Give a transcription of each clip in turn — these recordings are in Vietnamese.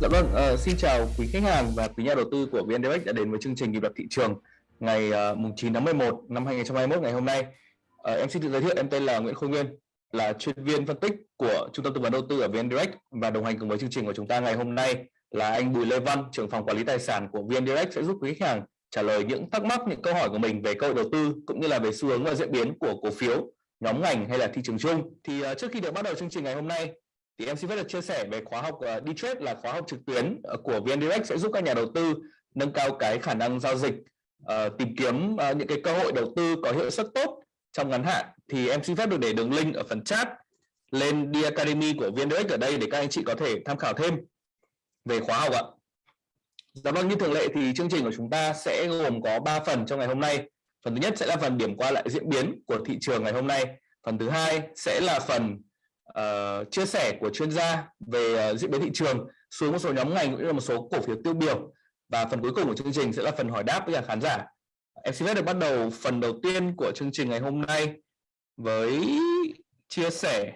Dạ vâng, uh, xin chào quý khách hàng và quý nhà đầu tư của VN Direct đã đến với chương trình nhịp đập thị trường ngày uh, mùng 9 tháng 11 năm 2021 ngày hôm nay. Uh, em xin tự giới thiệu, em tên là Nguyễn Khôi Nguyên, là chuyên viên phân tích của Trung tâm tư vấn đầu tư ở VN Direct và đồng hành cùng với chương trình của chúng ta ngày hôm nay là anh Bùi Lê Văn, trưởng phòng quản lý tài sản của VN Direct sẽ giúp quý khách hàng trả lời những thắc mắc, những câu hỏi của mình về cơ hội đầu tư cũng như là về xu hướng và diễn biến của cổ phiếu, nhóm ngành hay là thị trường chung. Thì uh, trước khi được bắt đầu chương trình ngày hôm nay thì em xin phép được chia sẻ về khóa học uh, đi trade là khóa học trực tuyến uh, của VN Direct sẽ giúp các nhà đầu tư nâng cao cái khả năng giao dịch uh, tìm kiếm uh, những cái cơ hội đầu tư có hiệu suất tốt trong ngắn hạn thì em xin phép được để đường link ở phần chat lên đi Academy của VN Direct ở đây để các anh chị có thể tham khảo thêm về khóa học ạ. Dạ vâng như thường lệ thì chương trình của chúng ta sẽ gồm có 3 phần trong ngày hôm nay. Phần thứ nhất sẽ là phần điểm qua lại diễn biến của thị trường ngày hôm nay. Phần thứ hai sẽ là phần uh, chia sẻ của chuyên gia về uh, diễn biến thị trường xuống một số nhóm ngành cũng như là một số cổ phiếu tiêu biểu. Và phần cuối cùng của chương trình sẽ là phần hỏi đáp với cả khán giả. Em xin phép được bắt đầu phần đầu tiên của chương trình ngày hôm nay với chia sẻ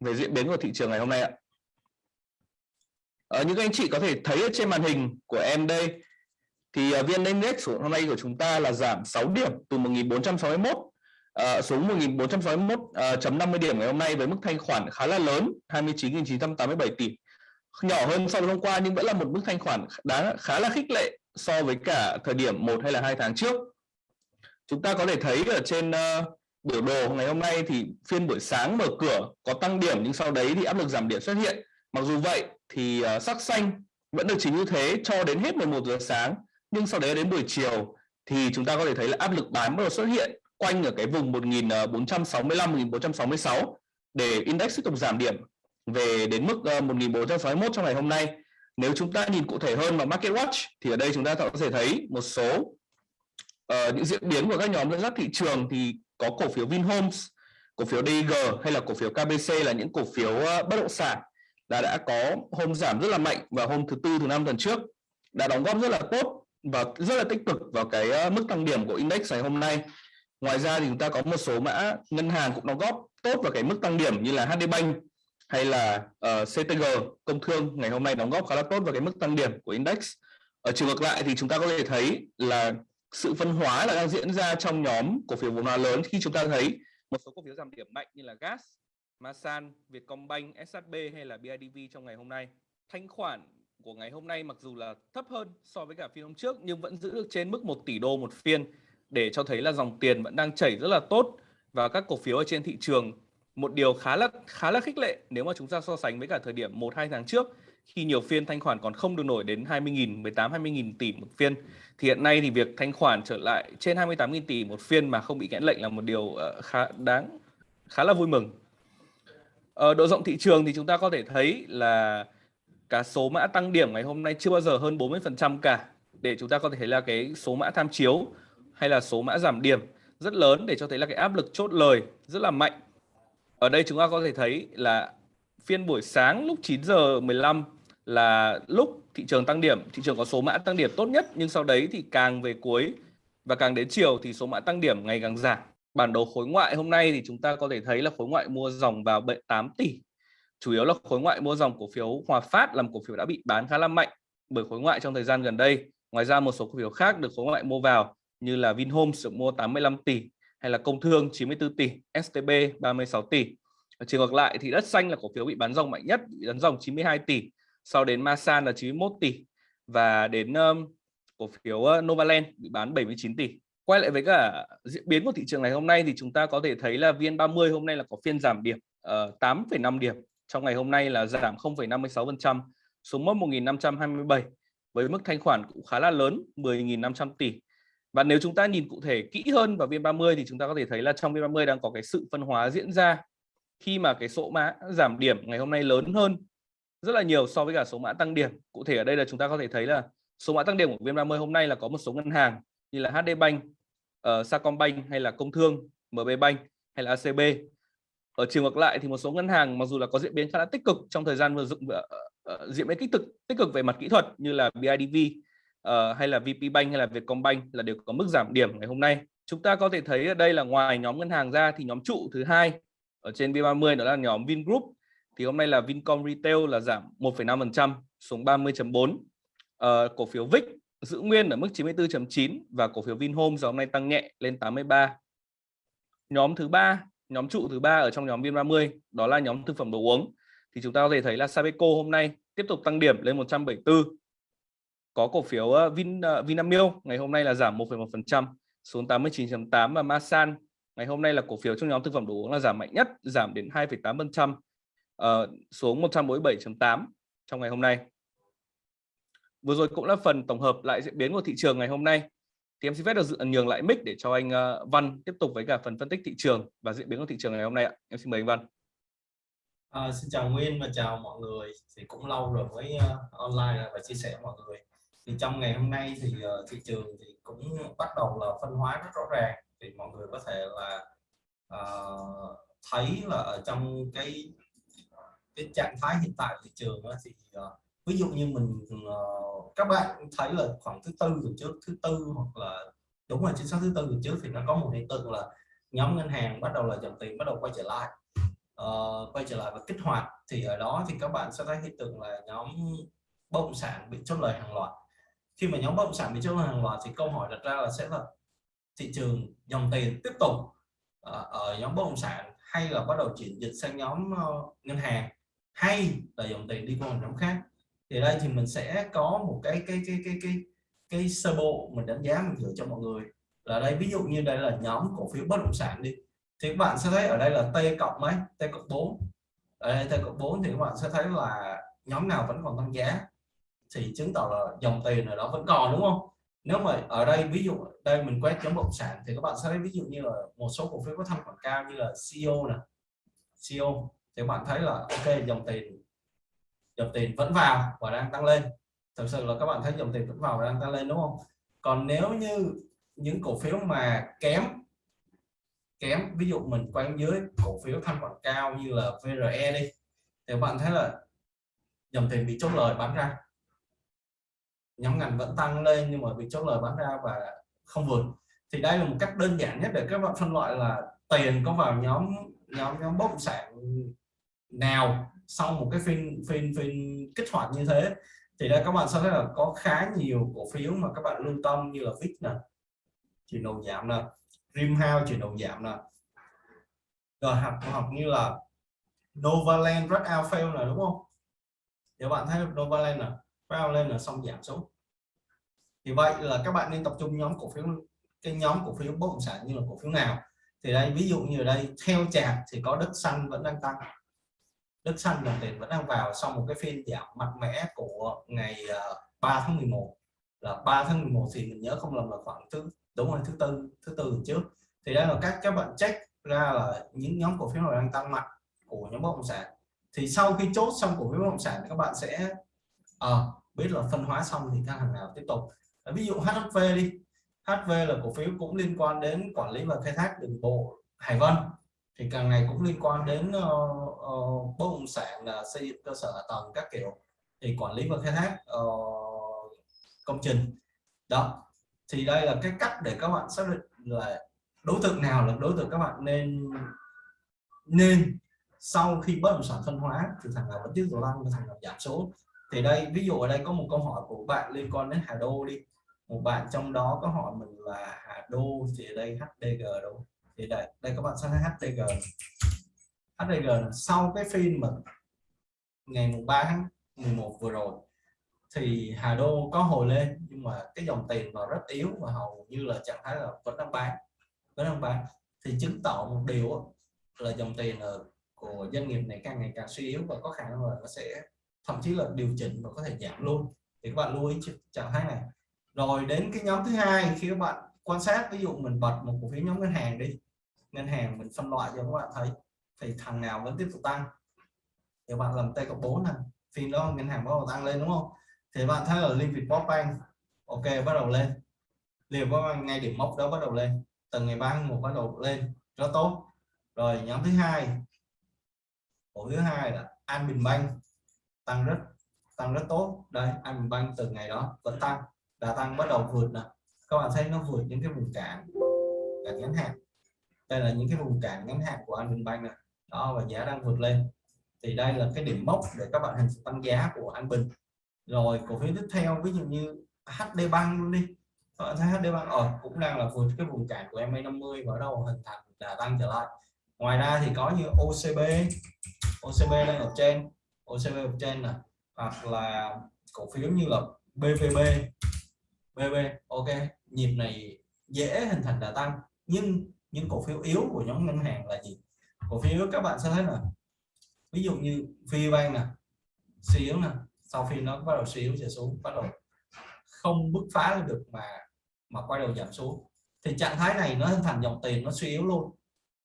về diễn biến của thị trường ngày hôm nay ạ. Ờ, ở những anh chị có thể thấy ở trên màn hình của em đây thì uh, VN Index hôm nay của chúng ta là giảm 6 điểm từ 1461 uh, xuống 1461.50 uh, điểm ngày hôm nay với mức thanh khoản khá là lớn 29.987 tỷ. Nhỏ hơn so với hôm qua nhưng vẫn là một mức thanh khoản đáng khá là khích lệ so với cả thời điểm một hay là hai tháng trước. Chúng ta có thể thấy ở trên uh, biểu đồ ngày hôm nay thì phiên buổi sáng mở cửa có tăng điểm nhưng sau đấy thì áp lực giảm điểm xuất hiện. Mặc dù vậy thì uh, sắc xanh vẫn được chính như thế cho đến hết 11 giờ sáng nhưng sau đấy đến buổi chiều thì chúng ta có thể thấy là áp lực bán bắt đầu xuất hiện quanh ở cái vùng 1465 1466 ờ, để index tiếp tục giảm điểm về đến mức ờ, 1461 trong ngày hôm nay. Nếu chúng ta nhìn cụ thể hơn vào Market Watch thì ở đây chúng ta có thể thấy một số uh, những diễn biến của các nhóm dẫn dắt thị trường thì có cổ phiếu Vinhomes, cổ phiếu DG hay là cổ phiếu KBC là những cổ phiếu uh, bất động sản đã đã có hôm giảm rất là mạnh vào hôm thứ tư thứ năm tuần trước đã đóng góp rất là tốt và rất là tích cực vào cái mức tăng điểm của index ngày hôm nay ngoài ra thì chúng ta có một số mã ngân hàng cũng đóng góp tốt vào cái mức tăng điểm như là HD Bank hay là ờ, uh, CTG công thương ngày hôm nay đóng góp khá là tốt vào cái mức tăng điểm của index. Ở chiều ngược lại thì chúng ta có thể thấy là sự phân hóa là đang diễn ra trong nhóm cổ phiếu vốn hóa lớn. Khi chúng ta thấy một số cổ phiếu giảm điểm mạnh như là gas Masan, Vietcombank, SHB hay là BIDV trong ngày hôm nay. Thanh khoản của ngày hôm nay mặc dù là thấp hơn so với cả phiên hôm trước nhưng vẫn giữ được trên mức 1 tỷ đô một phiên để cho thấy là dòng tiền vẫn đang chảy rất là tốt vào các cổ phiếu ở trên thị trường. Một điều khá là khá là khích lệ nếu mà chúng ta so sánh với cả thời điểm 1 2 tháng trước khi nhiều phiên thanh khoản còn không được nổi đến 20.000, 18 20.000 tỷ một phiên. Thì hiện nay thì việc thanh khoản trở lại trên 28.000 tỷ một phiên mà không bị kẽn lệnh là một điều ờ, khá đáng khá là vui mừng. Ở độ rộng thị trường thì chúng ta có thể thấy là cả số mã tăng điểm ngày hôm nay chưa bao giờ hơn 40% cả. Để chúng ta có thể thấy là cái số mã tham chiếu hay là số mã giảm điểm rất lớn để cho thấy là cái áp lực chốt lời rất là mạnh ở đây chúng ta có thể thấy là phiên buổi sáng lúc 9 giờ 15 là lúc thị trường tăng điểm, thị trường có số mã tăng điểm tốt nhất nhưng sau đấy thì càng về cuối và càng đến chiều thì số mã tăng điểm ngày càng giảm. Bản đồ khối ngoại hôm nay thì chúng ta có thể thấy là khối ngoại mua dòng vào 8 tỷ. Chủ yếu là khối ngoại mua dòng cổ phiếu Hòa Phát làm cổ phiếu đã bị bán khá là mạnh bởi khối ngoại trong thời gian gần đây. Ngoài ra một số cổ phiếu khác được khối ngoại mua vào như là Vinhomes được mua 85 tỷ, hay là công thương 94 tỷ, STB 36 tỷ. Ở chiều ngược lại thì đất xanh là cổ phiếu bị bán ròng mạnh nhất, bị bán ròng 92 tỷ, sau đến Masan là 91 tỷ và đến um, cổ phiếu Novaland bị bán 79 tỷ. Quay lại với cả diễn biến của thị trường ngày hôm nay thì chúng ta có thể thấy là VN30 hôm nay là có phiên giảm điểm ờ, uh, 8,5 điểm. Trong ngày hôm nay là giảm 0,56% xuống mốc 1.527 với mức thanh khoản cũng khá là lớn 10.500 tỷ và nếu chúng ta nhìn cụ thể kỹ hơn vào VN30 thì chúng ta có thể thấy là trong VN30 đang có cái sự phân hóa diễn ra khi mà cái số mã giảm điểm ngày hôm nay lớn hơn rất là nhiều so với cả số mã tăng điểm. Cụ thể ở đây là chúng ta có thể thấy là số mã tăng điểm của VN30 hôm nay là có một số ngân hàng như là HD Bank, uh, ờ, Sacombank hay là Công Thương, MB Bank hay là ACB. Ở chiều ngược lại thì một số ngân hàng mặc dù là có diễn biến khá là tích cực trong thời gian vừa dựng uh, uh, diễn biến tích cực tích cực về mặt kỹ thuật như là BIDV uh, hay là VP Bank hay là Vietcombank là đều có mức giảm điểm ngày hôm nay. Chúng ta có thể thấy ở đây là ngoài nhóm ngân hàng ra thì nhóm trụ thứ hai ở trên V30 đó là nhóm Vingroup. Thì hôm nay là Vincom Retail là giảm 1,5%, xuống 30.4 uh, ờ, cổ phiếu VIX giữ nguyên ở mức 94.9 và cổ phiếu Vinhomes hôm nay tăng nhẹ lên 83 nhóm thứ ba nhóm trụ thứ ba ở trong nhóm Vin30 đó là nhóm thực phẩm đồ uống. Thì chúng ta có thể thấy là Sabeco hôm nay tiếp tục tăng điểm lên 174 có cổ phiếu ờ, Vin uh, Vinamilk ngày hôm nay là giảm 1,1% xuống 89.8 và Masan ngày hôm nay là cổ phiếu trong nhóm thực phẩm đồ uống là giảm mạnh nhất giảm đến 2,8% uh, ờ, xuống 147.8 trong ngày hôm nay. Vừa rồi cũng là phần tổng hợp lại diễn biến của thị trường ngày hôm nay. Thì em xin phép được dự nhường lại mic để cho anh uh, Văn tiếp tục với cả phần phân tích thị trường và diễn biến của thị trường ngày hôm nay ạ. Em xin mời anh Văn. À, xin chào Nguyên và chào mọi người. Thì cũng lâu rồi mới uh, online và chia sẻ mọi người thì trong ngày hôm nay thì uh, thị trường thì cũng bắt đầu là phân hóa rất rõ ràng. Thì mọi người có thể là uh, thấy là ở trong cái cái trạng thái hiện tại thị trường đó, thì uh, ví dụ như mình uh, các bạn thấy là khoảng thứ tư tuần trước thứ tư hoặc là đúng là chính xác thứ tư tuần trước thì nó có một hiện tượng là nhóm ngân hàng bắt đầu là dòng tiền bắt đầu quay trở lại uh, quay trở lại và kích hoạt. Thì ở đó thì các bạn sẽ thấy hiện tượng là nhóm bất động sản bị chốt lời hàng loạt khi mà nhóm bất động sản bị chốt hàng loạt thì câu hỏi đặt ra là sẽ là thị trường dòng tiền tiếp tục ờ, ở nhóm bất động sản hay là bắt đầu chuyển dịch sang nhóm ờ, ngân hàng hay là dòng tiền đi qua một nhóm khác. Thì đây thì mình sẽ có một cái cái cái cái cái cái sơ bộ mình đánh giá, mình gửi cho mọi người. Là đây, ví dụ như đây là nhóm cổ phiếu bất động sản đi, thì các bạn sẽ thấy ở đây là T cộng mấy? T cộng 4 ở đây T cộng 4 thì các bạn sẽ thấy là nhóm nào vẫn còn tăng giá thì chứng tỏ là dòng tiền ở đó vẫn còn, đúng không? Nếu mà ở đây, ví dụ đây mình quét chấm bất sản thì các bạn sẽ thấy ví dụ như là một số cổ phiếu có thanh khoản cao như là CEO nè. CEO thì các bạn thấy là, ok, dòng tiền dòng tiền vẫn vào và đang tăng lên. Thực sự là các bạn thấy dòng tiền vẫn vào và đang tăng lên, đúng không? Còn nếu như những cổ phiếu mà kém kém, ví dụ mình quay dưới cổ phiếu thanh khoản cao như là VRE đi, thì bạn thấy là dòng tiền bị chốt lời bán ra nhóm ngành vẫn tăng lên nhưng mà bị chốt lời bán ra và không vượt. Thì đây là một cách đơn giản nhất để các bạn phân loại là tiền có vào nhóm nhóm nhóm bất động sản nào sau một cái phiên phiên phiên kích hoạt như thế. Thì đây các bạn sẽ thấy là có khá nhiều cổ phiếu mà các bạn lưu tâm như là VIX nè, chuyển đầu giảm nè Rimhouse chuyển đầu giảm nè. Rồi học học như là Novaland Red Alpha nè, đúng không? Thì bạn thấy Novaland nè, Red lên là xong giảm xuống thì vậy là các bạn nên tập trung nhóm cổ phiếu cái nhóm cổ phiếu bất động sản như là cổ phiếu nào. Thì đây ví dụ như ở đây theo chạc thì có đất xanh vẫn đang tăng. Đất xanh dòng tiền vẫn đang vào sau một cái phiên giảm mạnh mẽ của ngày ờ, 3 tháng 11 là 3 tháng 11 thì mình nhớ không lầm là khoảng thứ đúng rồi thứ tư thứ tư trước. Thì đây là các các bạn check ra là những nhóm cổ phiếu nào đang tăng mạnh của nhóm bất động sản. Thì sau khi chốt xong cổ phiếu bất động sản các bạn sẽ à, biết là phân hóa xong thì các hàng nào tiếp tục ví dụ HV đi. HV là cổ phiếu cũng liên quan đến quản lý và khai thác đường bộ Hải Vân. Thì càng ngày cũng liên quan đến uh, uh, bất động sản là xây dựng cơ sở tầng các kiểu. Thì quản lý và khai thác uh, công trình. Đó. Thì đây là cái cách để các bạn xác định là đối tượng nào là đối tượng các bạn nên nên sau khi bất động sản phân hóa thì thằng nào vẫn tiếp tục tăng và thằng nào giảm số. Thì đây ví dụ ở đây có một câu hỏi của bạn liên quan đến Hà Đô đi một bạn trong đó có hỏi mình là Hà Đô thì đây HDG đâu? Thì đây đây các bạn sẽ thấy HDG HDG sau cái phiên mà ngày mùng 3 tháng 11 vừa rồi, thì Hà Đô có hồi lên, nhưng mà cái dòng tiền vào rất yếu và hầu như là trạng thái là vẫn đang bán, vẫn đang bán. Thì chứng tỏ một điều là dòng tiền ở, của doanh nghiệp này càng ngày càng suy yếu và có khả năng là nó sẽ, thậm chí là điều chỉnh và có thể giảm luôn. Thì các bạn lưu ý trạng thái này rồi đến cái nhóm thứ hai khi các bạn quan sát, ví dụ mình bật một cổ phiếu nhóm ngân hàng đi. Ngân hàng mình phân loại cho các bạn thấy, thì thằng nào vẫn tiếp tục tăng. Thì bạn làm tay cộng 4 này phiên đó ngân hàng bắt đầu tăng lên, đúng không? Thì bạn thấy là liên việt bank, ok, bắt đầu lên. Liền có ngay điểm mốc đó bắt đầu lên. Từ ngày 3 tháng 1 bắt đầu lên, rất tốt. Rồi nhóm thứ hai, cổ thứ hai là An Bình banh tăng rất tăng rất tốt. Đây An Bình banh từ ngày đó vẫn tăng đã tăng bắt đầu vượt nè. Các bạn thấy nó vượt những cái vùng cản cản ngắn hạn. Đây là những cái vùng cản ngắn hạn của An Bình này đó, và giá đang vượt lên. Thì đây là cái điểm mốc để các bạn hình tăng giá của An Bình. Rồi, cổ phiếu tiếp theo, ví dụ như HD Bank luôn đi. Các bạn thấy HD Bank ở cũng đang là vượt cái vùng cản của MA50 và đầu hình thành đà tăng trở lại. Ngoài ra thì có như OCB OCB đang ở trên. OCB ở trên này hoặc là cổ phiếu như là BVB BB ok. Nhịp này dễ hình thành đà tăng, nhưng những cổ phiếu yếu của nhóm ngân hàng là gì? Cổ phiếu yếu các bạn sẽ thấy là, ví dụ như VBank nè suy yếu nè, sau khi nó bắt đầu suy yếu trở xuống, bắt đầu không bứt phá được mà mà quay đầu giảm xuống, thì trạng thái này nó hình thành dòng tiền nó suy yếu luôn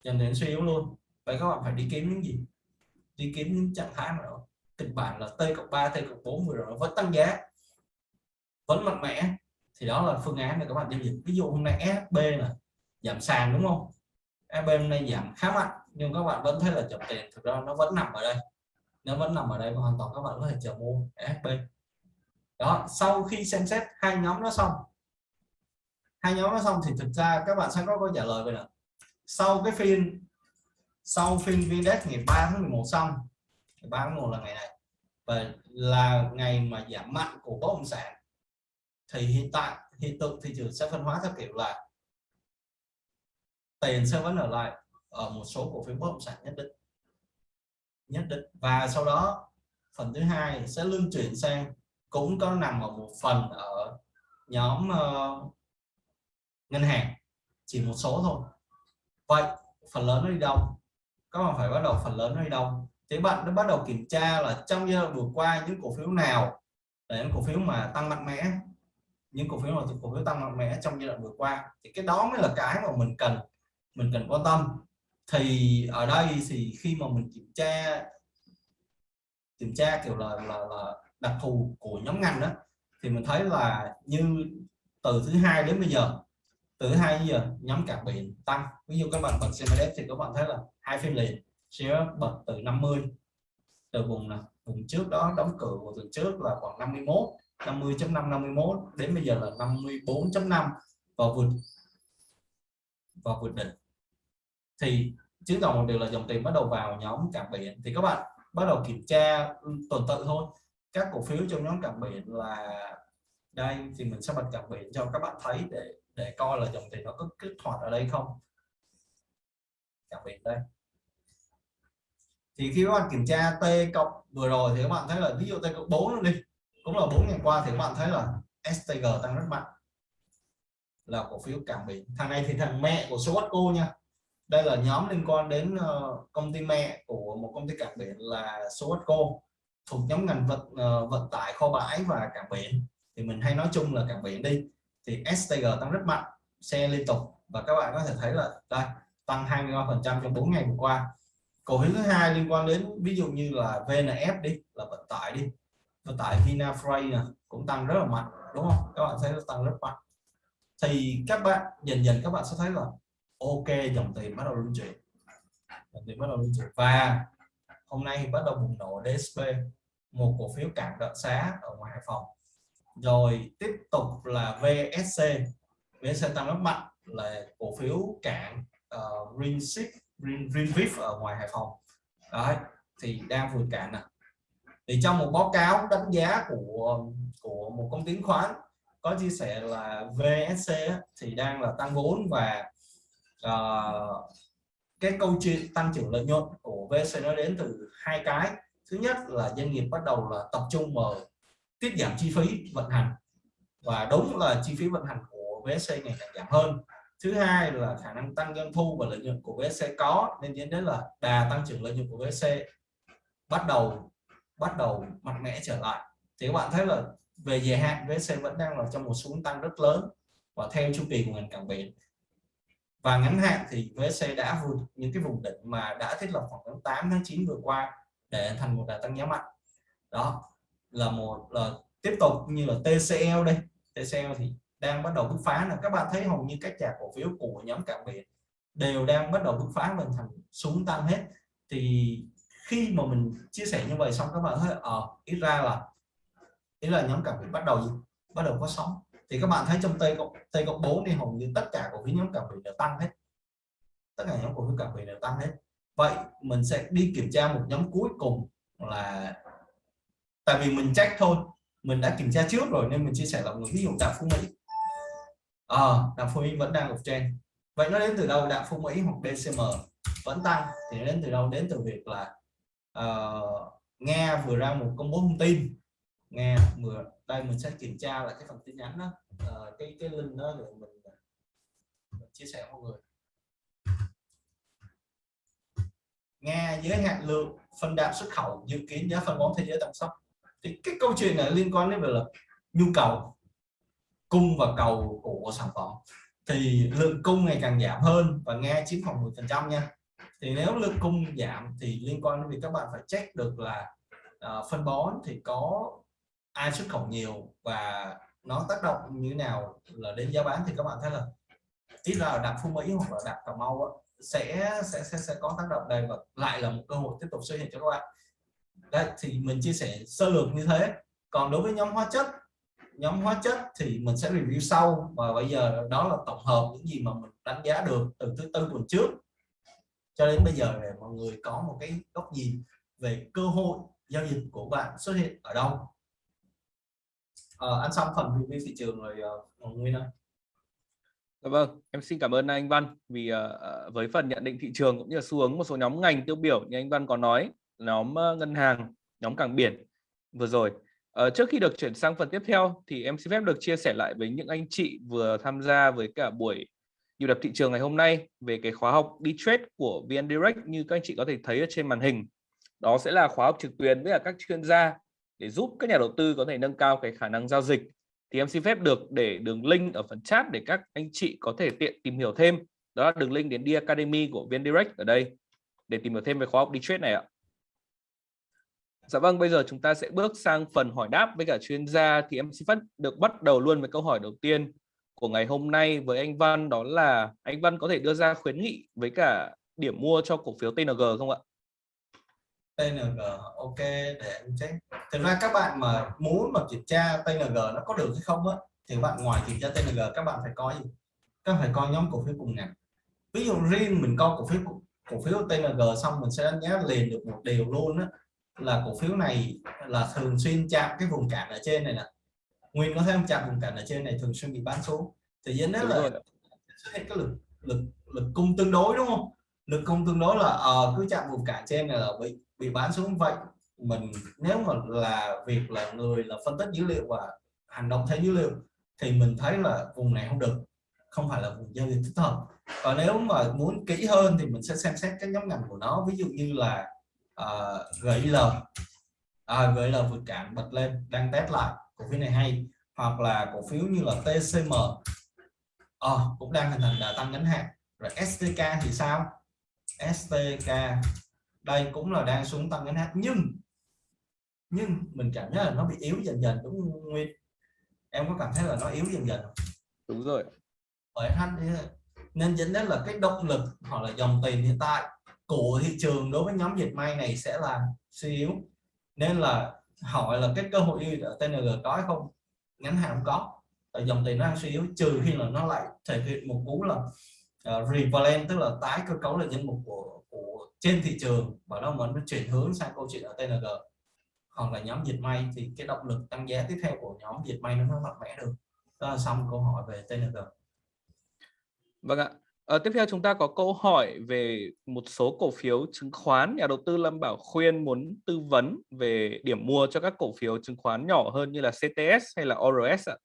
dần đến suy yếu luôn. Vậy các bạn phải đi kiếm những gì? Đi kiếm những trạng thái mà kịch bản là T cộng 3 T cộng 4 vừa rồi nó vẫn tăng giá, vẫn mạnh mẽ thì đó là phương án để các bạn giao dịch ví dụ hôm nay SB là giảm sàn đúng không? SB hôm nay giảm khá mạnh, nhưng các bạn vẫn thấy là chậm tiền thực ra nó vẫn nằm ở đây. Nó vẫn nằm ở đây và hoàn toàn các bạn có thể chờ mua SB đó, sau khi xem xét hai nhóm nó xong, hai nhóm nó xong thì thực ra các bạn sẽ có câu trả lời về là sau cái phiên, sau phiên VNDAX ngày 3 tháng 11 xong, ngày 3 tháng 11 là ngày này, và là ngày mà giảm mạnh của bất động sản thì hiện tại hiện tượng thị trường sẽ phân hóa theo kiểu là tiền sẽ vẫn ở lại ở một số cổ phiếu bất động sản nhất định nhất định. Và sau đó phần thứ hai sẽ luân chuyển sang cũng có nằm ở một phần ở nhóm uh, ngân hàng chỉ một số thôi. Vậy phần lớn nó đi đâu? Các bạn phải bắt đầu phần lớn nó đi đâu? Thế bạn đã bắt đầu kiểm tra là trong giai đoạn vừa qua những cổ phiếu nào là những cổ phiếu mà tăng mạnh mẽ? Những cổ phiếu mà cổ phiếu tăng mạnh mẽ trong giai đoạn vừa qua thì cái đó mới là cái mà mình cần mình cần quan tâm. Thì ở đây thì khi mà mình kiểm tra kiểm tra kiểu là là, là đặc thù của nhóm ngành đó thì mình thấy là như từ thứ hai đến bây giờ từ hai giờ nhóm cảng biển tăng. Ví dụ các bạn bật CMDF thì các bạn thấy là hai phiên liền sẽ bật từ 50 từ vùng là vùng trước đó đóng cửa của tuần trước là khoảng 51 50.5 51 đến bây giờ là 54.5 và vượt và vượt đỉnh. Thì chứng tỏ một điều là dòng tiền bắt đầu vào nhóm cảng biển. Thì các bạn bắt đầu kiểm tra tuần tự thôi. Các cổ phiếu trong nhóm cảng biển là đây, thì mình sẽ bật cảng biển cho các bạn thấy để để coi là dòng tiền nó có kích hoạt ở đây không. Cảng biển đây. Thì khi các bạn kiểm tra T cộng vừa rồi thì các bạn thấy là ví dụ T cộng 4 luôn đi cũng là 4 ngày qua thì các bạn thấy là STG tăng rất mạnh. Là cổ phiếu cảng biển thằng này thì thằng mẹ của Swatco nha. Đây là nhóm liên quan đến ờ, công ty mẹ của một công ty cảng biển là Swatco thuộc nhóm ngành vận ờ, vận tải, kho bãi và cảng biển thì mình hay nói chung là cảng biển đi. Thì STG tăng rất mạnh, xe liên tục. Và các bạn có thể thấy là, đây, tăng 23% trong 4 ngày vừa qua. Cổ phiếu thứ hai liên quan đến, ví dụ như là VNF đi, là vận tải đi vận tại Vinafray cũng tăng rất là mạnh đúng không? Các bạn thấy nó tăng rất mạnh. Thì các bạn dần dần các bạn sẽ thấy là ok dòng tiền bắt đầu luân chuyển dòng tiền bắt đầu luân chuyển và hôm nay bắt đầu bùng nổ DSP một cổ phiếu cảng đợt xá ở ngoài Hải Phòng. Rồi tiếp tục là VSC VSC tăng rất mạnh là cổ phiếu cảng uh, ờ, Greenship Green, Greenviv ở ngoài Hải Phòng. Đấy thì đang vượt cạn nè thì trong một báo cáo đánh giá của của một công ty khoán có chia sẻ là VSC thì đang là tăng vốn và uh, cái câu chuyện tăng trưởng lợi nhuận của VSC nó đến từ hai cái. Thứ nhất là doanh nghiệp bắt đầu là tập trung vào tiết giảm chi phí vận hành và đúng là chi phí vận hành của VSC ngày càng giảm hơn. Thứ hai là khả năng tăng doanh thu và lợi nhuận của VSC có nên dẫn đến là đà tăng trưởng lợi nhuận của VSC bắt đầu bắt đầu mạnh mẽ trở lại. Thì các bạn thấy là về dài hạn VSC vẫn đang là trong một xuống tăng rất lớn và theo chu kỳ của ngành cảng biển. Và ngắn hạn thì VSC đã vượt những cái vùng đỉnh mà đã thiết lập khoảng tháng 8 tháng 9 vừa qua để thành một đà tăng giá mạnh. Đó là một, là tiếp tục như là TCL đây. TCL thì đang bắt đầu bứt phá là các bạn thấy hầu như các nhà cổ phiếu của nhóm cảng biển đều đang bắt đầu bứt phá mình thành xuống tăng hết. Thì khi mà mình chia sẻ như vậy xong các bạn thấy ở ờ, ít ra là ý là nhóm cảm biến bắt đầu gì bắt đầu có sóng. Thì các bạn thấy trong tây cộng tây cộng 4 thì hầu như tất cả cổ phiếu nhóm cảm biến đều tăng hết. Tất cả nhóm cổ phiếu cảm biến đều tăng hết. Vậy mình sẽ đi kiểm tra một nhóm cuối cùng là tại vì mình check thôi mình đã kiểm tra trước rồi nên mình chia sẻ là một ví dụ đạm phú mỹ. Ờ, à, đạm phú mỹ vẫn đang ở trên vậy nó đến từ đâu? Đạm phú mỹ hoặc DCM vẫn tăng. Thì đến từ đâu? Đến từ việc là uh, nghe vừa ra một công bố thông tin. Nghe vừa đây mình sẽ kiểm tra lại cái phần tin nhắn đó. Uh, cái cái link đó để mình, ờ, mình chia sẻ mọi người. Nghe giới hạn lượng phân đạm xuất khẩu dự kiến giá phân bón thế giới tăng sốc thì cái câu chuyện này liên quan đến về là nhu cầu cung và cầu của sản phẩm. Thì lượng cung ngày càng giảm hơn và nghe chiếm khoảng 10 phần trăm nha thì nếu lượng cung giảm thì liên quan đến việc các bạn phải check được là uh, phân bón thì có ai xuất khẩu nhiều và nó tác động như thế nào là đến giá bán thì các bạn thấy là ít ra là đạm phú mỹ hoặc là đạm cà mau sẽ, sẽ sẽ sẽ có tác động đây và lại là một cơ hội tiếp tục xuất hiện cho các bạn. Đây thì mình chia sẻ sơ lược như thế. Còn đối với nhóm hóa chất nhóm hóa chất thì mình sẽ review sau và bây giờ đó là tổng hợp những gì mà mình đánh giá được từ thứ tư tuần trước cho đến bây giờ để mọi người có một cái góc nhìn về cơ hội giao dịch của bạn xuất hiện ở đâu à, ăn xong phần review thị trường rồi uh, Nguyên ơi Dạ vâng, em xin cảm ơn anh Văn vì uh, với phần nhận định thị trường cũng như là xu hướng một số nhóm ngành tiêu biểu như anh Văn có nói, nhóm uh, ngân hàng, nhóm cảng biển vừa rồi. Uh, trước khi được chuyển sang phần tiếp theo thì em xin phép được chia sẻ lại với những anh chị vừa tham gia với cả buổi nhịp đập thị trường ngày hôm nay về cái khóa học đi trade của VN Direct như các anh chị có thể thấy ở trên màn hình. Đó sẽ là khóa học trực tuyến với các chuyên gia để giúp các nhà đầu tư có thể nâng cao cái khả năng giao dịch. Thì em xin phép được để đường link ở phần chat để các anh chị có thể tiện tìm hiểu thêm. Đó là đường link đến đi academy của vn direct ở đây để tìm hiểu thêm về khóa học đi trade này ạ. Dạ vâng, bây giờ chúng ta sẽ bước sang phần hỏi đáp với cả chuyên gia. Thì em xin phép được bắt đầu luôn với câu hỏi đầu tiên của ngày hôm nay với anh Văn, đó là anh Văn có thể đưa ra khuyến nghị với cả điểm mua cho cổ phiếu TNG không ạ? TNG ok, để em check. Thực ra các bạn mà muốn mà kiểm tra TNG nó có được hay không á, thì bạn ngoài kiểm tra TNG các bạn phải coi gì các bạn phải coi nhóm cổ phiếu cùng ngành. Ví dụ riêng mình coi cổ phiếu cổ phiếu TNG xong mình sẽ đánh giá liền được một điều luôn á, là cổ phiếu này là thường xuyên chạm cái vùng cản ở trên này nè nguyên có thêm chạm vùng cản ở trên này thường xuyên bị bán xuống thì dẫn đến là xuất hiện cái lực lực lực cung tương đối đúng không? Lực cung tương đối là uh, cứ chạm vùng cản trên này là bị bị bán xuống vậy. Mình nếu mà là việc là người là phân tích dữ liệu và hành động theo dữ liệu thì mình thấy là vùng này không được. Không phải là vùng giao dịch thích hợp. Còn nếu mà muốn kỹ hơn thì mình sẽ xem xét các nhóm ngành của nó. Ví dụ như là uh, GIL à, GIL vượt cản bật lên đang test lại cổ phiếu này hay hoặc là cổ phiếu như là TCM à, cũng đang hình thành đà tăng ngắn hạn. Rồi STK thì sao? STK đây cũng là đang xuống tăng ngắn hạn nhưng nhưng mình cảm thấy là nó bị yếu dần dần đúng không Nguyên? Em có cảm thấy là nó yếu dần dần không? đúng rồi. Bởi hắn nên dẫn đến là cái động lực hoặc là dòng tiền hiện tại của thị trường đối với nhóm dịch may này sẽ là suy yếu. Nên là hỏi là cái cơ hội ở TNG có hay không? Ngắn hạn không có. Tại dòng tiền nó đang suy yếu trừ khi là nó lại thể hiện một cú là ờ, uh, revalent tức là tái cơ cấu lại nhân mục của của trên thị trường. Và nó mình chuyển hướng sang câu chuyện ở TNG hoặc là nhóm dịch may thì cái động lực tăng giá tiếp theo của nhóm dịch may nó mới mạnh mẽ được. Đó là xong câu hỏi về TNG Vâng ạ à, tiếp theo chúng ta có câu hỏi về một số cổ phiếu chứng khoán. Nhà đầu tư Lâm Bảo khuyên muốn tư vấn về điểm mua cho các cổ phiếu chứng khoán nhỏ hơn như là CTS hay là ORS ạ?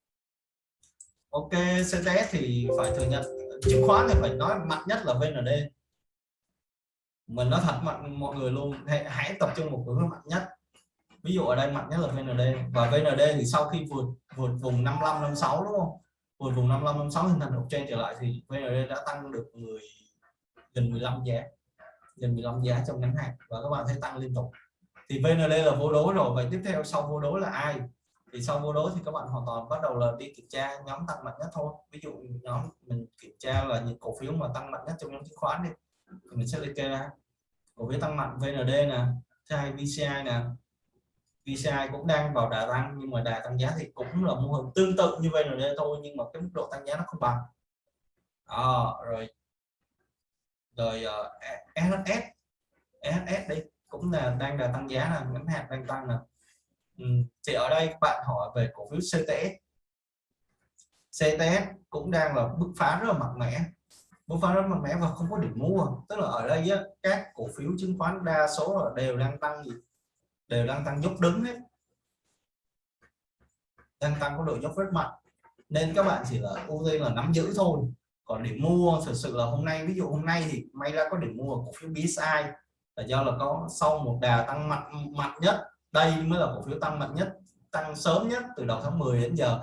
Ok CTS thì phải thừa nhận chứng khoán thì phải nói mạnh nhất là VND mình nói thật mạnh mọi người luôn hãy, hãy tập trung một cái mạnh nhất. Ví dụ ở đây mạnh nhất là VND và VND thì sau khi vượt vượt vùng 55 56 đúng không? Hồi vùng 55 56 hình thành một trên trở lại thì VND đã tăng được 10 gần 15 giá, gần 15 giá trong ngắn hạn và các bạn thấy tăng liên tục. Thì VND là vô đối rồi. Vậy tiếp theo sau vô đối là ai? Thì sau vô đối thì các bạn hoàn toàn bắt đầu là đi kiểm tra nhóm tăng mạnh nhất thôi. Ví dụ nhóm mình kiểm tra là những cổ phiếu mà tăng mạnh nhất trong nhóm chứng khoán đi. Thì mình sẽ liệt kê ra. Cổ phiếu tăng mạnh VND nè thứ hai VCI nè VCI cũng đang vào đà tăng nhưng mà đà tăng giá thì cũng là mô hình tương tự như vậy rồi thôi nhưng mà cái mức độ tăng giá nó không bằng. À, rồi. Rồi ờ, uh, SHS SHS đi cũng là đang đà tăng giá là ngắn hạn đang tăng nè. Ừ, thì ở đây bạn hỏi về cổ phiếu CTS CTS cũng đang là bứt phá rất là mạnh mẽ bứt phá rất mạnh mẽ và không có điểm mua. Tức là ở đây á, các cổ phiếu chứng khoán đa số là đều đang tăng gì? Đều đang tăng dốc đứng hết. Đang tăng có độ dốc rất mạnh. Nên các bạn chỉ là ưu tiên là nắm giữ thôi. Còn để mua, thực sự là hôm nay, ví dụ hôm nay thì may ra có điểm mua cổ phiếu BSI là do là có sau một đà tăng mạnh mạnh nhất. Đây mới là cổ phiếu tăng mạnh nhất, tăng sớm nhất từ đầu tháng 10 đến giờ.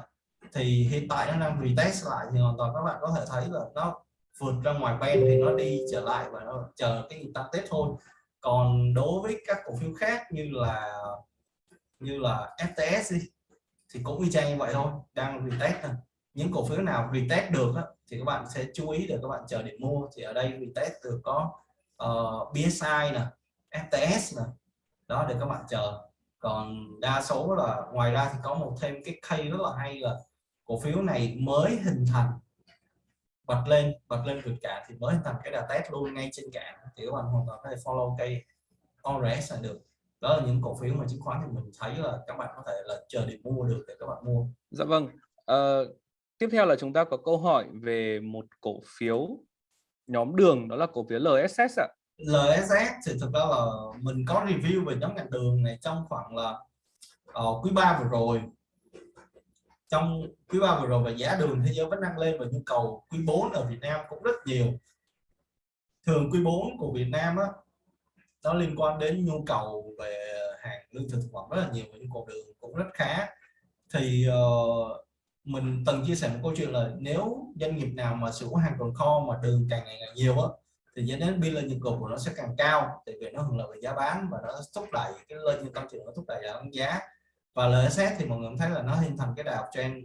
Thì hiện tại nó đang retest lại thì hoàn toàn các bạn có thể thấy là nó vượt ra ngoài ben thì nó đi trở lại và nó chờ cái tăng tết thôi còn đối với các cổ phiếu khác như là như là FTS đi thì cũng y chang như vậy thôi đang retest này. những cổ phiếu nào retest được á, thì các bạn sẽ chú ý để các bạn chờ để mua thì ở đây retest được có ờ, uh, BSI nè FTS nè đó để các bạn chờ còn đa số là ngoài ra thì có một thêm cái cây rất là hay là cổ phiếu này mới hình thành bật lên bật lên vượt cả thì mới thành cái đà test luôn ngay trên cạn thì các bạn hoàn toàn có thể follow cây ORS là được. Đó là những cổ phiếu mà chứng khoán thì mình thấy là các bạn có thể là chờ điểm mua được để các bạn mua. Dạ vâng. Uh, tiếp theo là chúng ta có câu hỏi về một cổ phiếu nhóm đường đó là cổ phiếu LSS ạ. LSS thì thực ra là mình có review về nhóm ngành đường này trong khoảng là uh, quý 3 vừa rồi trong quý ba vừa rồi và giá đường thế giới vẫn đang lên và nhu cầu quý 4 ở Việt Nam cũng rất nhiều. Thường quý 4 của Việt Nam á nó liên quan đến nhu cầu về hàng lương thực thực phẩm rất là nhiều và nhu cầu đường cũng rất khá. Thì uh, mình từng chia sẻ một câu chuyện là nếu doanh nghiệp nào mà sử dụng hàng tồn kho mà đường càng ngày càng nhiều á thì dẫn đến biên lợi nhu cầu của nó sẽ càng cao tại vì nó hưởng lợi về giá bán và nó thúc đẩy cái lợi nhuận tăng trưởng nó thúc đẩy giảm giá và LSS thì mọi người thấy là nó hình thành cái đà trend,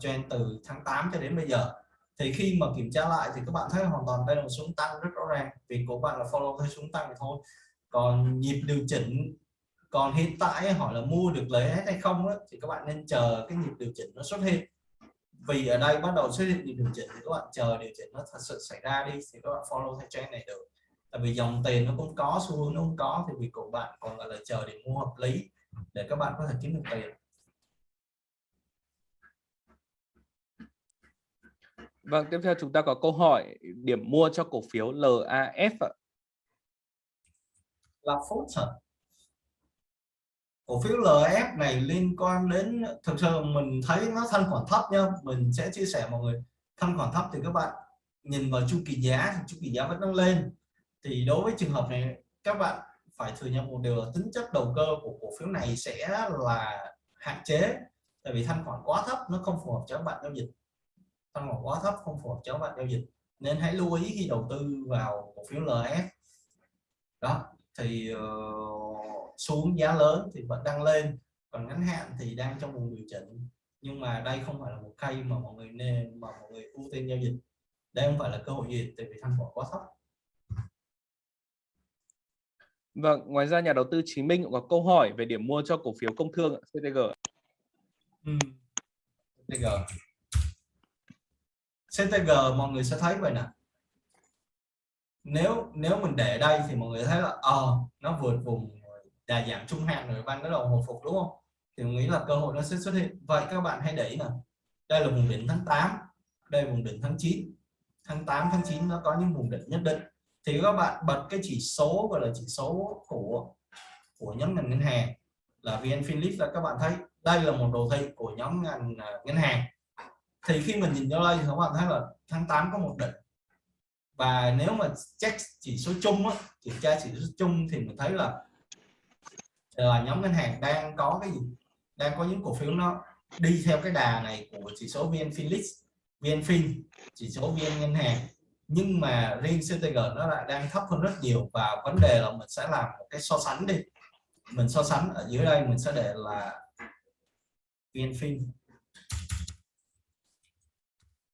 trend từ tháng 8 cho đến bây giờ. Thì khi mà kiểm tra lại thì các bạn thấy hoàn toàn đây là một xuống tăng rất rõ ràng. Vì của bạn là follow theo xuống tăng thì thôi. Còn nhịp điều chỉnh còn hiện tại hỏi là mua được lấy hết hay không á, thì các bạn nên chờ cái nhịp điều chỉnh nó xuất hiện. Vì ở đây bắt đầu xuất hiện nhịp điều chỉnh thì các bạn chờ điều chỉnh nó thật sự xảy ra đi thì các bạn follow theo trend này được. Tại vì dòng tiền nó cũng có xu hướng nó cũng có thì vì của bạn còn gọi là chờ để mua hợp lý để các bạn có thể kiếm được tiền. Vâng, tiếp theo chúng ta có câu hỏi điểm mua cho cổ phiếu LAF ạ. Là phốt cổ phiếu LF này liên quan đến thực sự mình thấy nó thanh khoản thấp nha. Mình sẽ chia sẻ mọi người. Thanh khoản thấp thì các bạn nhìn vào chu kỳ giá chu kỳ giá vẫn đang lên. Thì đối với trường hợp này các bạn phải thừa nhận một điều là tính chất đầu cơ của cổ phiếu này sẽ là hạn chế tại vì thanh khoản quá thấp nó không phù hợp cho các bạn giao dịch. Thanh khoản quá thấp không phù hợp cho các bạn giao dịch nên hãy lưu ý khi đầu tư vào cổ phiếu LS đó thì uh, xuống giá lớn thì vẫn đang lên còn ngắn hạn thì đang trong vùng điều chỉnh. Nhưng mà đây không phải là một cây mà mọi người nên mà mọi người ưu tiên giao dịch. Đây không phải là cơ hội gì tại vì thanh khoản quá thấp. Vâng, ngoài ra nhà đầu tư Chí Minh cũng có câu hỏi về điểm mua cho cổ phiếu công thương CTG. Ừ. CTG. CTG mọi người sẽ thấy vậy nè. Nếu nếu mình để đây thì mọi người thấy là ờ à, nó vượt vùng đà giảm trung hạn rồi ban bắt đầu hồi phục đúng không? Thì mình nghĩ là cơ hội nó sẽ xuất hiện. Vậy các bạn hãy để ý nè. Đây là vùng đỉnh tháng 8, đây là vùng đỉnh tháng 9. Tháng 8 tháng 9 nó có những vùng đỉnh nhất định thì các bạn bật cái chỉ số gọi là chỉ số của của nhóm ngành ngân hàng là VN Philip là các bạn thấy đây là một đồ thị của nhóm ngành uh, ngân hàng. Thì khi mình nhìn vô đây thì các bạn thấy là tháng 8 có một đỉnh. Và nếu mà check chỉ số chung á, kiểm tra chỉ số chung thì mình thấy là là nhóm ngân hàng đang có cái gì? Đang có những cổ phiếu nó đi theo cái đà này của chỉ số VN Philip VN Fin chỉ số VN ngân hàng nhưng mà riêng CTG nó lại đang thấp hơn rất nhiều và vấn đề là mình sẽ làm một cái so sánh đi. Mình so sánh ở dưới đây mình sẽ để là VNFin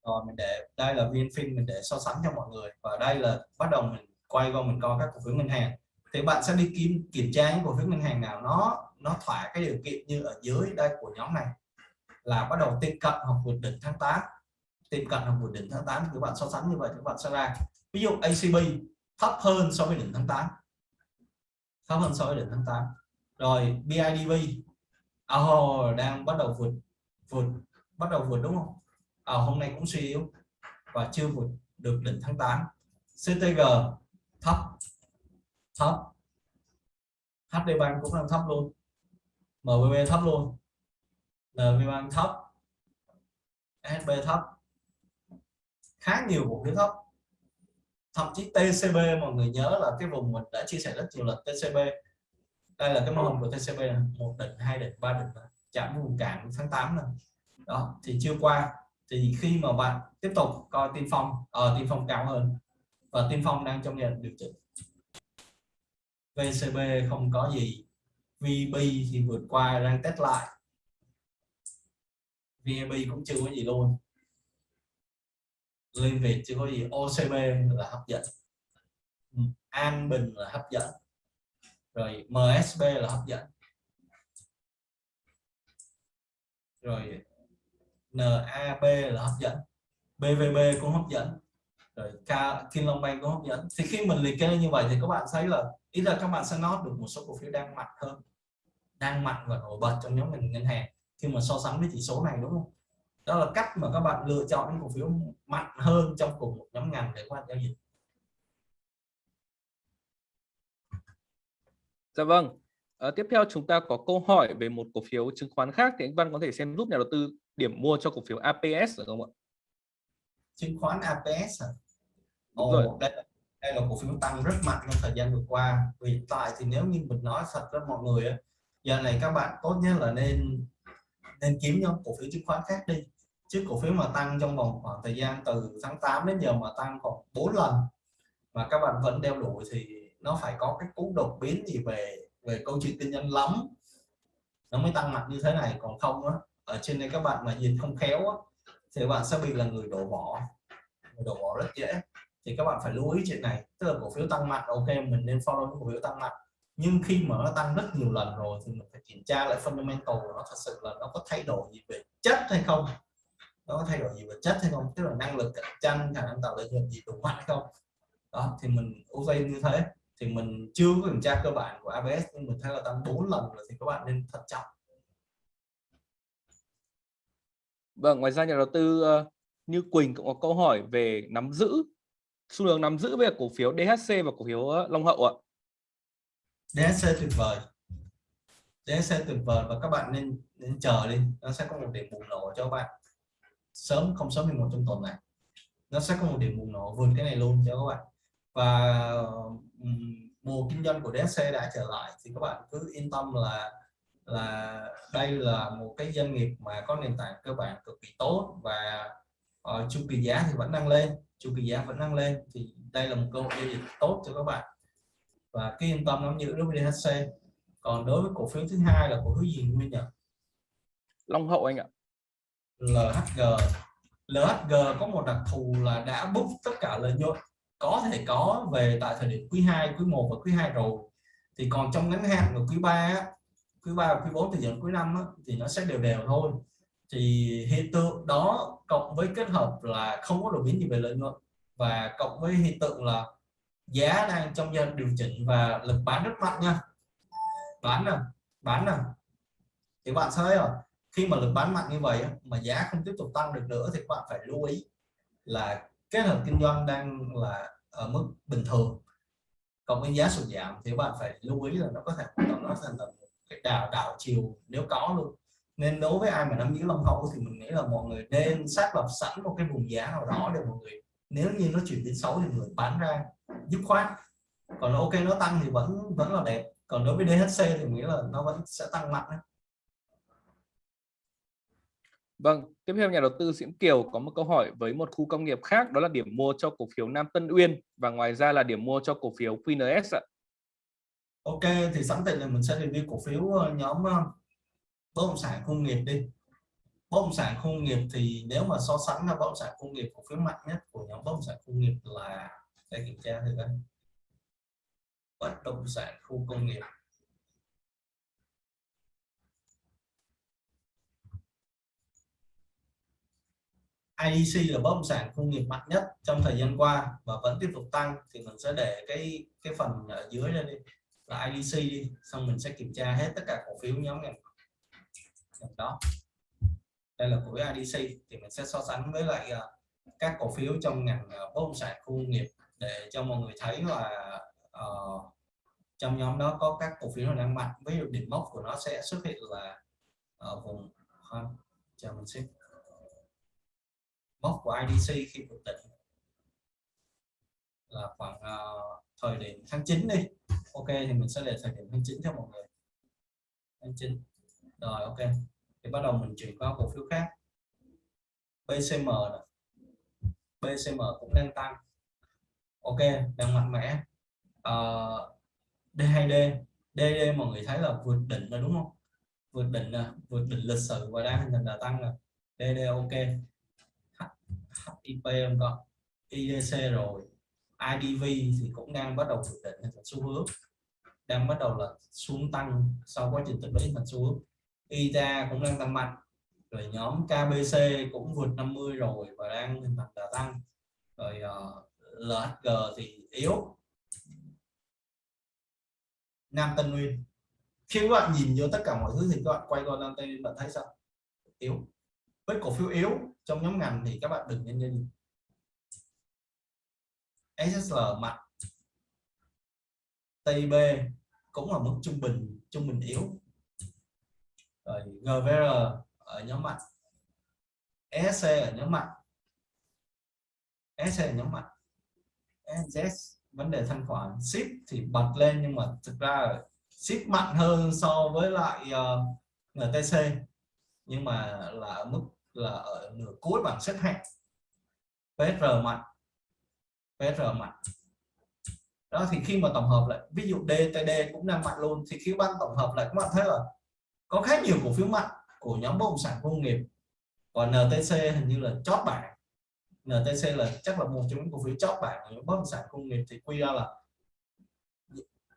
rồi, mình để, đây là VNFin mình để so sánh cho mọi người và đây là bắt đầu mình quay qua mình coi các cổ phiếu ngân hàng. Thì bạn sẽ đi kiểm kiểm tra những cổ phiếu ngân hàng nào nó nó thỏa cái điều kiện như ở dưới đây của nhóm này là bắt đầu tiếp cận hoặc vượt đỉnh tháng 8 tiệm cận vùng đỉnh tháng 8 thì các bạn so sánh như vậy các bạn sẽ ra. Ví dụ ACB thấp hơn so với đỉnh tháng 8 thấp hơn so với đỉnh tháng 8 rồi BIDV oh, ờ, đang bắt đầu vượt vượt bắt đầu vượt đúng không? À, hôm nay cũng suy yếu và chưa vượt được đỉnh tháng 8 CTG thấp thấp. HD Bank cũng đang thấp luôn. MBB thấp luôn. NB Bank thấp. SB thấp khá nhiều cổ phiếu thấp thậm chí TCB mọi người nhớ là cái vùng mình đã chia sẻ rất nhiều lần TCB đây là cái mô hình của TCB này. một đỉnh hai đỉnh ba đỉnh chạm vùng cản tháng 8 này đó thì chưa qua. Thì khi mà bạn tiếp tục coi tiên phong ở uh, tiên phong cao hơn và tiên phong đang trong giai đoạn điều chỉnh. VCB không có gì. VB thì vượt qua đang test lại. VAB cũng chưa có gì luôn liên Việt chưa có gì OCB là hấp dẫn. Ừ, An Bình là hấp dẫn. Rồi MSB là hấp dẫn. Rồi NAB là hấp dẫn. BVB cũng hấp dẫn. Rồi K, Kim Long Bank cũng hấp dẫn. Thì khi mình liệt kê như vậy thì các bạn thấy là ý là các bạn sẽ nói được một số cổ phiếu đang mạnh hơn đang mạnh và nổi bật trong nhóm ngành ngân hàng. Khi mà so sánh với chỉ số này đúng không? Đó là cách mà các bạn lựa chọn những cổ phiếu mạnh hơn trong cùng một nhóm ngành để quan giao dịch Dạ vâng. À, tiếp theo chúng ta có câu hỏi về một cổ phiếu chứng khoán khác thì anh Văn có thể xem giúp nhà đầu tư điểm mua cho cổ phiếu APS được không ạ? Chứng khoán APS à? Ồ, rồi. Đây, đây là cổ phiếu tăng rất mạnh trong thời gian vừa qua. Vì tại thì nếu như mình nói thật với mọi người giờ này các bạn tốt nhất là nên nên kiếm những cổ phiếu chứng khoán khác đi chứ cổ phiếu mà tăng trong vòng khoảng thời gian từ tháng 8 đến giờ mà tăng khoảng 4 lần mà các bạn vẫn đeo đuổi thì nó phải có cái cú đột biến gì về về câu chuyện kinh doanh lắm. Nó mới tăng mạnh như thế này còn không á ở trên đây các bạn mà nhìn không khéo á, thì bạn sẽ bị là người đổ bỏ. Người đổ bỏ rất dễ. Thì các bạn phải lưu ý chuyện này tức là cổ phiếu tăng mạnh ok mình nên follow cổ phiếu tăng mạnh. Nhưng khi mà nó tăng rất nhiều lần rồi thì mình phải kiểm tra lại fundamental của nó thật sự là nó có thay đổi gì về chất hay không nó có thay đổi gì về chất hay không tức là năng lực cạnh tranh khả năng tạo lợi nhuận gì đủ mạnh hay không đó thì mình ưu tiên như thế thì mình chưa có kiểm tra cơ bản của ABS nhưng mình thấy là tăng 4 lần rồi thì các bạn nên thận trọng Vâng, ngoài ra nhà đầu tư uh, như Quỳnh cũng có câu hỏi về nắm giữ xu hướng nắm giữ về cổ phiếu DHC và cổ phiếu uh, Long Hậu ạ. DHC tuyệt vời. DHC tuyệt vời và các bạn nên nên chờ đi, nó sẽ có một điểm bùng nổ cho các bạn. Sớm không sớm thì một trong tuần này. Nó sẽ có một điểm bùng nổ vượt cái này luôn cho các bạn. Và mùa kinh doanh của DSC đã trở lại thì các bạn cứ yên tâm là là đây là một cái doanh nghiệp mà có nền tảng cơ bản cực kỳ tốt và uh, chu kỳ giá thì vẫn đang lên chu kỳ giá vẫn đang lên thì đây là một cơ hội giao dịch tốt cho các bạn và cái yên tâm nắm như đối với DHC còn đối với cổ phiếu thứ hai là cổ phiếu gì nguyên nhỉ Long Hậu anh ạ LHG LHG có một đặc thù là đã book tất cả lợi nhuận có thể có về tại thời điểm quý 2 quý 1 và quý 2 rồi. Thì còn trong ngắn hạn của quý 3 quý 3 quý 4 thì dẫn quý 5 thì nó sẽ đều đều thôi. Thì hiện tượng đó cộng với kết hợp là không có đột biến gì về lợi nhuận và cộng với hiện tượng là giá đang trong giai điều chỉnh và lực bán rất mạnh nha. Bán nè bán nè. Thì bạn thấy rồi khi mà lực bán mạnh như vậy mà giá không tiếp tục tăng được nữa thì các bạn phải lưu ý là cái hợp kinh doanh đang là ở mức bình thường. Cộng với giá sụt giảm thì bạn phải lưu ý là nó có thể nó thành là cái đảo đảo chiều nếu có luôn. Nên đối với ai mà nắm giữ long hậu thì mình nghĩ là mọi người nên xác lập sẵn một cái vùng giá nào đó để mọi người, nếu như nó chuyển biến xấu thì người bán ra dứt khoát. Còn ok, nó tăng thì vẫn vẫn là đẹp. Còn đối với DHC thì nghĩ là nó vẫn sẽ tăng mạnh đấy. Vâng, tiếp theo nhà đầu tư Diễm Kiều có một câu hỏi với một khu công nghiệp khác đó là điểm mua cho cổ phiếu Nam Tân Uyên và ngoài ra là điểm mua cho cổ phiếu QNS ạ. Ok, thì sẵn tiện là mình sẽ review cổ phiếu ờ, nhóm ờ, bất động sản công nghiệp đi. Bất động sản công nghiệp thì nếu mà so sánh là bất động sản công nghiệp cổ phiếu mạnh nhất của nhóm bất động sản công nghiệp là để kiểm tra thử đây. Bất động sản khu công nghiệp IDC là bất động sản công nghiệp mạnh nhất trong thời gian qua và vẫn tiếp tục tăng thì mình sẽ để cái cái phần ở dưới đây đi là IDC đi xong mình sẽ kiểm tra hết tất cả cổ phiếu nhóm này. Đó. Đây là của IDC thì mình sẽ so sánh với lại ờ, các cổ phiếu trong ngành ờ, bất động sản khu công nghiệp để cho mọi người thấy là uh, trong nhóm đó có các cổ phiếu đang mạnh. Ví dụ đỉnh mốc của nó sẽ xuất hiện là ở vùng Chào chờ mình xin mốc của IDC khi vượt đỉnh là khoảng uh, thời điểm tháng 9 đi. Ok thì mình sẽ để thời điểm tháng 9 cho mọi người. Tháng 9 rồi ok. Thì bắt đầu mình chuyển qua cổ phiếu khác. BCM này. BCM cũng đang tăng. Ok đang mạnh mẽ. Uh, D2D DD mọi người thấy là vượt đỉnh rồi đúng không? Vượt đỉnh là vượt đỉnh lịch sử và đang hình thành đà tăng rồi DD ok. HIP không có IDC rồi. IDV thì cũng đang bắt đầu ổn định hình thành xu hướng. Đang bắt đầu là xuống tăng sau quá trình tích lũy thành xu hướng. ITA cũng đang tăng mạnh. Rồi nhóm KBC cũng vượt 50 rồi và đang hình thành đà tăng. Rồi ờ, uh, LHG thì yếu. Nam Tân Nguyên. Khi các bạn nhìn vô tất cả mọi thứ thì các bạn quay qua Nam Tân Nguyên bạn thấy sao? Yếu với cổ phiếu yếu trong nhóm ngành thì các bạn đừng nên nhìn. SSL mạnh. TB cũng là mức trung bình trung bình yếu. Rồi GVR ở nhóm mạnh. ESC ở nhóm mạnh. ESC ở nhóm mạnh. NZ vấn đề thanh khoản. Ship thì bật lên nhưng mà thực ra ship mạnh hơn so với lại ờ, uh, NTC nhưng mà là ở mức là ở nửa cuối bảng xếp hạng. PR mạnh. PR mạnh. Đó, thì khi mà tổng hợp lại, ví dụ DTD cũng đang mạnh luôn, thì khi bạn tổng hợp lại, các bạn thấy là có khá nhiều cổ phiếu mạnh của nhóm bất động sản công nghiệp. Còn NTC hình như là chót bảng. NTC là chắc là một trong những cổ phiếu chót bảng của nhóm bất động sản công nghiệp, thì quy ra là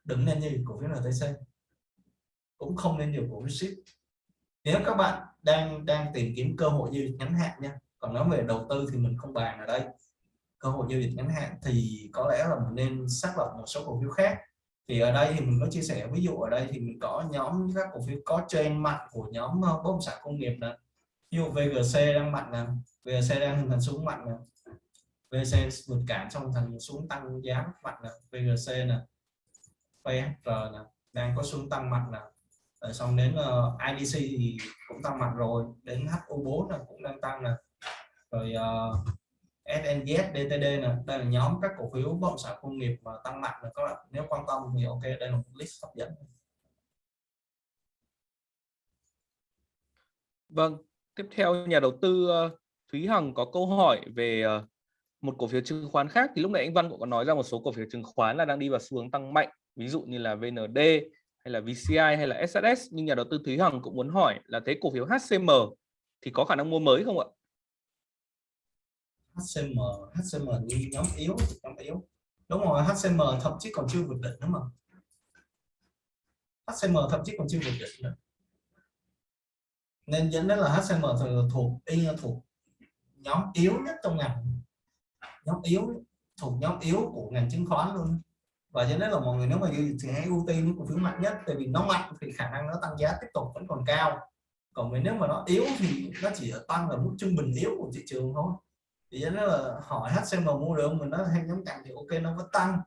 đừng nên như cổ phiếu NTC cũng không nên nhiều cổ phiếu ship. Nếu các bạn đang đang tìm kiếm cơ hội giao dịch ngắn hạn nha. Còn nói về đầu tư thì mình không bàn ở đây. Cơ hội giao dịch ngắn hạn thì có lẽ là mình nên xác lập một số cổ phiếu khác. Thì ở đây thì mình có chia sẻ ví dụ ở đây thì mình có nhóm các cổ phiếu có trên mạnh của nhóm ờ, bất động sản công nghiệp nè. ví dụ VGC đang mạnh nè VGC đang hình thành xuống mạnh nè. VGC vượt cản trong thành xuống tăng giá mạnh nè. VGC nè PHR nè, đang có xuống tăng mạnh nè rồi xong đến ờ, uh, IDC thì cũng tăng mạnh rồi đến HU4 là cũng đang tăng nè. Rồi ờ, uh, SNZ, DTD nè đây là nhóm các cổ phiếu bất động sản công nghiệp mà tăng mạnh là các bạn. Nếu quan tâm thì ok đây là một list hấp dẫn. Vâng tiếp theo nhà đầu tư ờ, Thúy Hằng có câu hỏi về một cổ phiếu chứng khoán khác. Thì lúc nãy anh Văn cũng có nói ra một số cổ phiếu chứng khoán là đang đi vào xu hướng tăng mạnh. Ví dụ như là VND hay là VCI hay là SSS nhưng nhà đầu tư Thúy Hằng cũng muốn hỏi là thế cổ phiếu HCM thì có khả năng mua mới không ạ? HCM HCM như nhóm yếu nhóm yếu. Đúng rồi HCM thậm chí còn chưa vượt đỉnh nữa mà. HCM thậm chí còn chưa vượt đỉnh nữa. Nên dẫn đến là HCM thuộc y thuộc nhóm yếu nhất trong ngành. Nhóm yếu, thuộc nhóm yếu của ngành chứng khoán luôn và cho nên là mọi người nếu mà thì hãy ưu tiên cổ phiếu mạnh nhất, tại vì nó mạnh thì khả năng nó tăng giá tiếp tục vẫn còn cao. Còn nếu mà nó yếu thì nó chỉ tăng ở mức trung bình yếu của thị trường thôi. Thì nó là hỏi HCM mua được mình nó hay nhóm cạnh thì ok, nó vẫn tăng.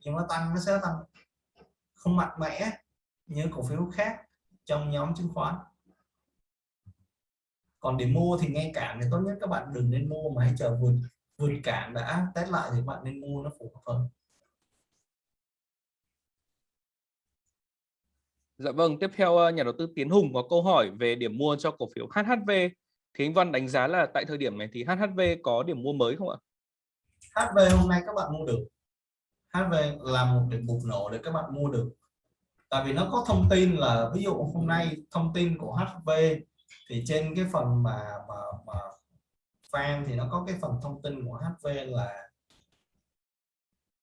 Nhưng nó tăng, nó sẽ tăng. Không mạnh mẽ như cổ phiếu khác trong nhóm chứng khoán. Còn để mua thì ngay cản thì tốt nhất các bạn đừng nên mua mà hãy chờ vượt vượt cản đã test lại thì bạn nên mua nó phù hợp hơn. Dạ vâng, tiếp theo ờ, nhà đầu tư Tiến Hùng có câu hỏi về điểm mua cho cổ phiếu HHV thì anh Văn đánh giá là tại thời điểm này thì HHV có điểm mua mới không ạ? HV hôm nay các bạn mua được. HV là một điểm bùng nổ để các bạn mua được. Tại vì nó có thông tin là ví dụ hôm nay thông tin của HV thì trên cái phần mà mà mà fan thì nó có cái phần thông tin của HV là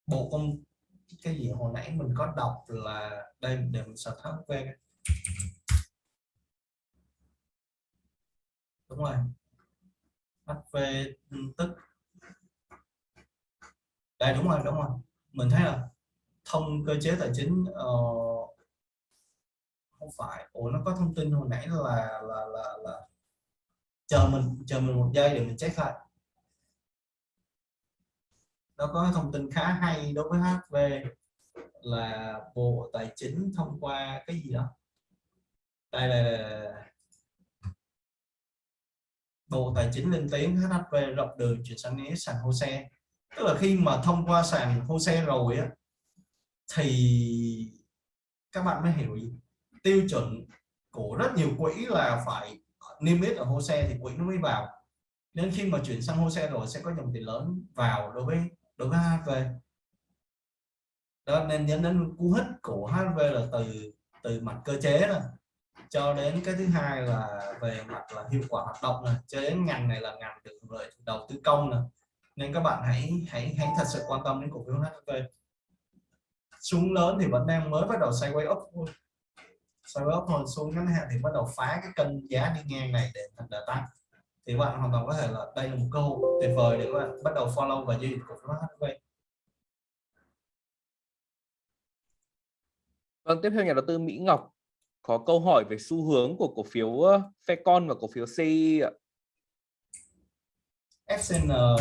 bộ công cái gì hồi nãy mình có đọc là đây để mình search HV đúng rồi. HV tức. Đây đúng rồi đúng rồi. Mình thấy là thông cơ chế tài chính uh, không phải. Ủa nó có thông tin hồi nãy là là là, là... chờ mình chờ mình một giây để mình check lại nó có thông tin khá hay đối với HV là Bộ Tài chính thông qua cái gì đó? Đây là Bộ Tài chính lên tiếng HHV rộng đường chuyển sang niêm sàn HOSE tức là khi mà thông qua sàn HOSE rồi á, thì các bạn mới hiểu gì tiêu chuẩn của rất nhiều quỹ là phải niêm yết ở HOSE thì quỹ nó mới vào. Nên khi mà chuyển sang HOSE rồi sẽ có dòng tiền lớn vào đối với đúng HV đó, nên dẫn đến cú hích của HV là từ từ mặt cơ chế này cho đến cái thứ hai là về mặt là hiệu quả hoạt động này cho đến ngành này là ngành được lợi đầu tư công này nên các bạn hãy hãy hãy thật sự quan tâm đến cổ phiếu HV xuống lớn thì vẫn đang mới bắt đầu sideways up thôi. Sideways up thôi xuống ngắn hạn thì bắt đầu phá cái cân giá đi ngang này để thành đà tăng thì bạn hoàn toàn có thể là đây là một cơ hội tuyệt vời để các bạn bắt đầu follow và giao dịch cổ phiếu HV Vâng, tiếp theo nhà đầu tư Mỹ Ngọc có câu hỏi về xu hướng của cổ phiếu Fecon và cổ phiếu CI ạ. FCN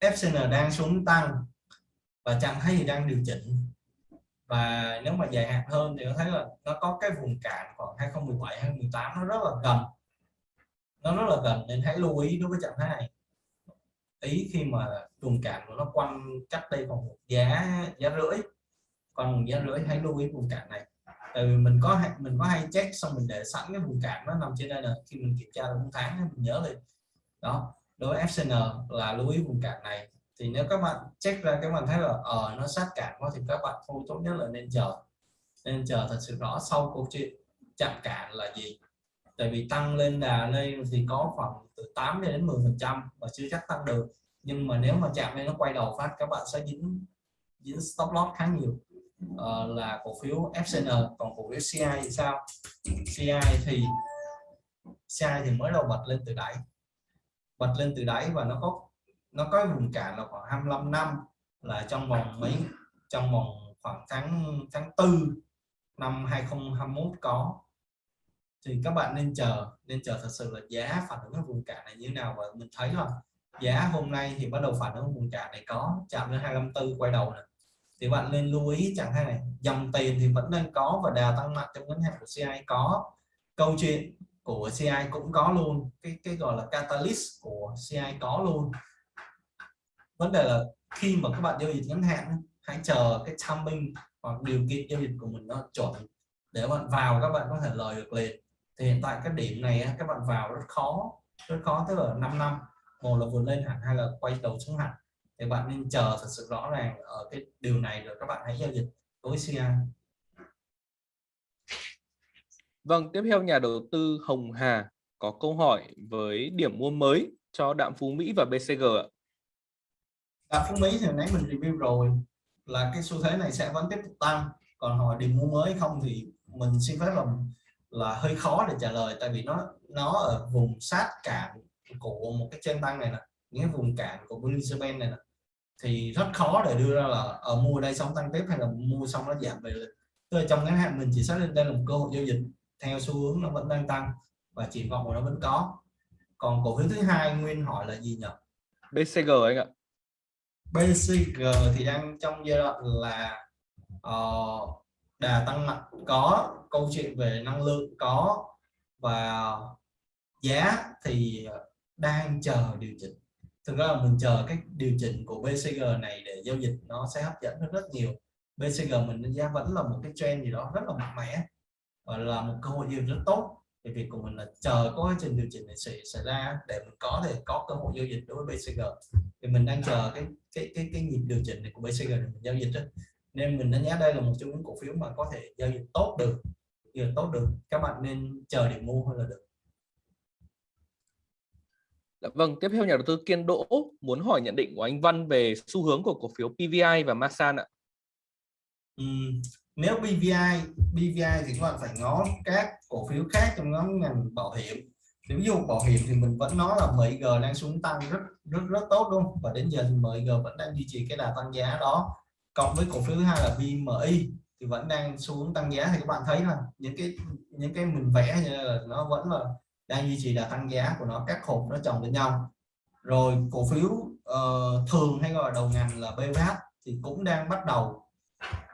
FCN đang xuống tăng và chẳng thấy gì đang điều chỉnh. Và nếu mà dài hạn hơn thì có thấy là nó có cái vùng cản khoảng 2017 2018 nó rất là gần nó rất là gần nên hãy lưu ý đối với trạng thái này. Ý khi mà vùng cản của nó quanh cách đây còn một giá giá rưỡi còn một giá rưỡi hãy lưu ý vùng cản này. Tại vì mình có mình có hay check xong mình để sẵn cái vùng cản nó nằm trên đây là khi mình kiểm tra một tháng mình nhớ lên đó đối với FCN là lưu ý vùng cản này. Thì nếu các bạn check ra các bạn thấy là ở uh, nó sát cản quá thì các bạn thôi tốt nhất là nên chờ. Nên chờ thật sự rõ sau câu chuyện chạm cản là gì tại vì tăng lên đà lên thì có khoảng từ 8 đến 10 phần trăm và chưa chắc tăng được. Nhưng mà nếu mà chạm lên nó quay đầu phát các bạn sẽ dính dính stop loss khá nhiều. Uh, là cổ phiếu FCN còn cổ phiếu CI thì sao? CI thì CI thì mới đầu bật lên từ đáy. Bật lên từ đáy và nó có nó có vùng cản là khoảng 25 năm là trong vòng mấy trong vòng khoảng tháng tháng tư năm 2021 có thì các bạn nên chờ nên chờ thật sự là giá phản ứng ở vùng cản này như thế nào. Và mình thấy là giá hôm nay thì bắt đầu phản ứng vùng cản này có chạm lên 254 quay đầu này thì bạn nên lưu ý chẳng hạn này, dòng tiền thì vẫn đang có và đà tăng mạnh trong ngắn hạn của CI có. Câu chuyện của CI cũng có luôn, cái cái gọi là catalyst của CI có luôn. Vấn đề là khi mà các bạn giao dịch ngắn hạn, hãy chờ cái timing hoặc điều kiện giao dịch của mình nó chuẩn để bạn vào các bạn có thể lời được liền thì hiện tại cái điểm này các bạn vào rất khó rất khó tức là 5 năm một là vượt lên hẳn hay là quay đầu xuống hẳn thì bạn nên chờ thật sự rõ ràng ở cái điều này rồi các bạn hãy giao dịch với CI Vâng, tiếp theo nhà đầu tư Hồng Hà có câu hỏi với điểm mua mới cho Đạm Phú Mỹ và BCG ạ. Đạm Phú Mỹ thì nãy mình review rồi là cái xu thế này sẽ vẫn tiếp tục tăng. Còn hỏi điểm mua mới không thì mình xin phép làm là hơi khó để trả lời tại vì nó nó ở vùng sát cản của một cái chân tăng này nè những vùng cản của Bundesbank này nè. Thì rất khó để đưa ra là ở mua đây xong tăng tiếp hay là mua xong nó giảm về tức là trong ngắn hạn mình chỉ xác định đây là một cơ hội giao dịch theo xu hướng nó vẫn đang tăng và triển vọng của nó vẫn có. Còn cổ phiếu thứ hai nguyên hỏi là gì nhỉ? BCG anh ạ. BCG thì đang trong giai đoạn là uh, đà tăng mạnh. Có câu chuyện về năng lượng có và giá thì đang chờ điều chỉnh. Thực ra là mình chờ cái điều chỉnh của BCG này để giao dịch nó sẽ hấp dẫn hơn rất nhiều. BCG mình đánh giá vẫn là một cái trend gì đó rất là mạnh mẽ và là một cơ hội giao dịch rất tốt. Thì việc của mình là chờ có cái trình điều chỉnh này xảy, xảy ra để mình có thể có cơ hội giao dịch đối với BCG thì mình đang chờ cái cái cái cái nhịp điều chỉnh này của BCG để mình giao dịch đó. nên mình đánh giá đây là một trong những cổ phiếu mà có thể giao dịch tốt được dịch tốt được các bạn nên chờ để mua hơn là được Dạ vâng, tiếp theo nhà đầu tư Kiên Đỗ muốn hỏi nhận định của anh Văn về xu hướng của cổ phiếu PVI và Masan ạ. Uhm, nếu PVI, PVI thì các bạn phải ngó các cổ phiếu khác trong nhóm ngành bảo hiểm. Nếu ví dụ bảo hiểm thì mình vẫn nói là MG đang xuống tăng rất rất rất tốt luôn và đến giờ thì MG vẫn đang duy trì cái đà tăng giá đó. Cộng với cổ phiếu thứ hai là BMI thì vẫn đang xu hướng tăng giá. Thì các bạn thấy là những cái những cái mình vẽ như là nó vẫn là đang duy trì là tăng giá của nó các hộp nó chồng lên nhau. Rồi cổ phiếu uh, thường hay gọi là đầu ngành là BVH thì cũng đang bắt đầu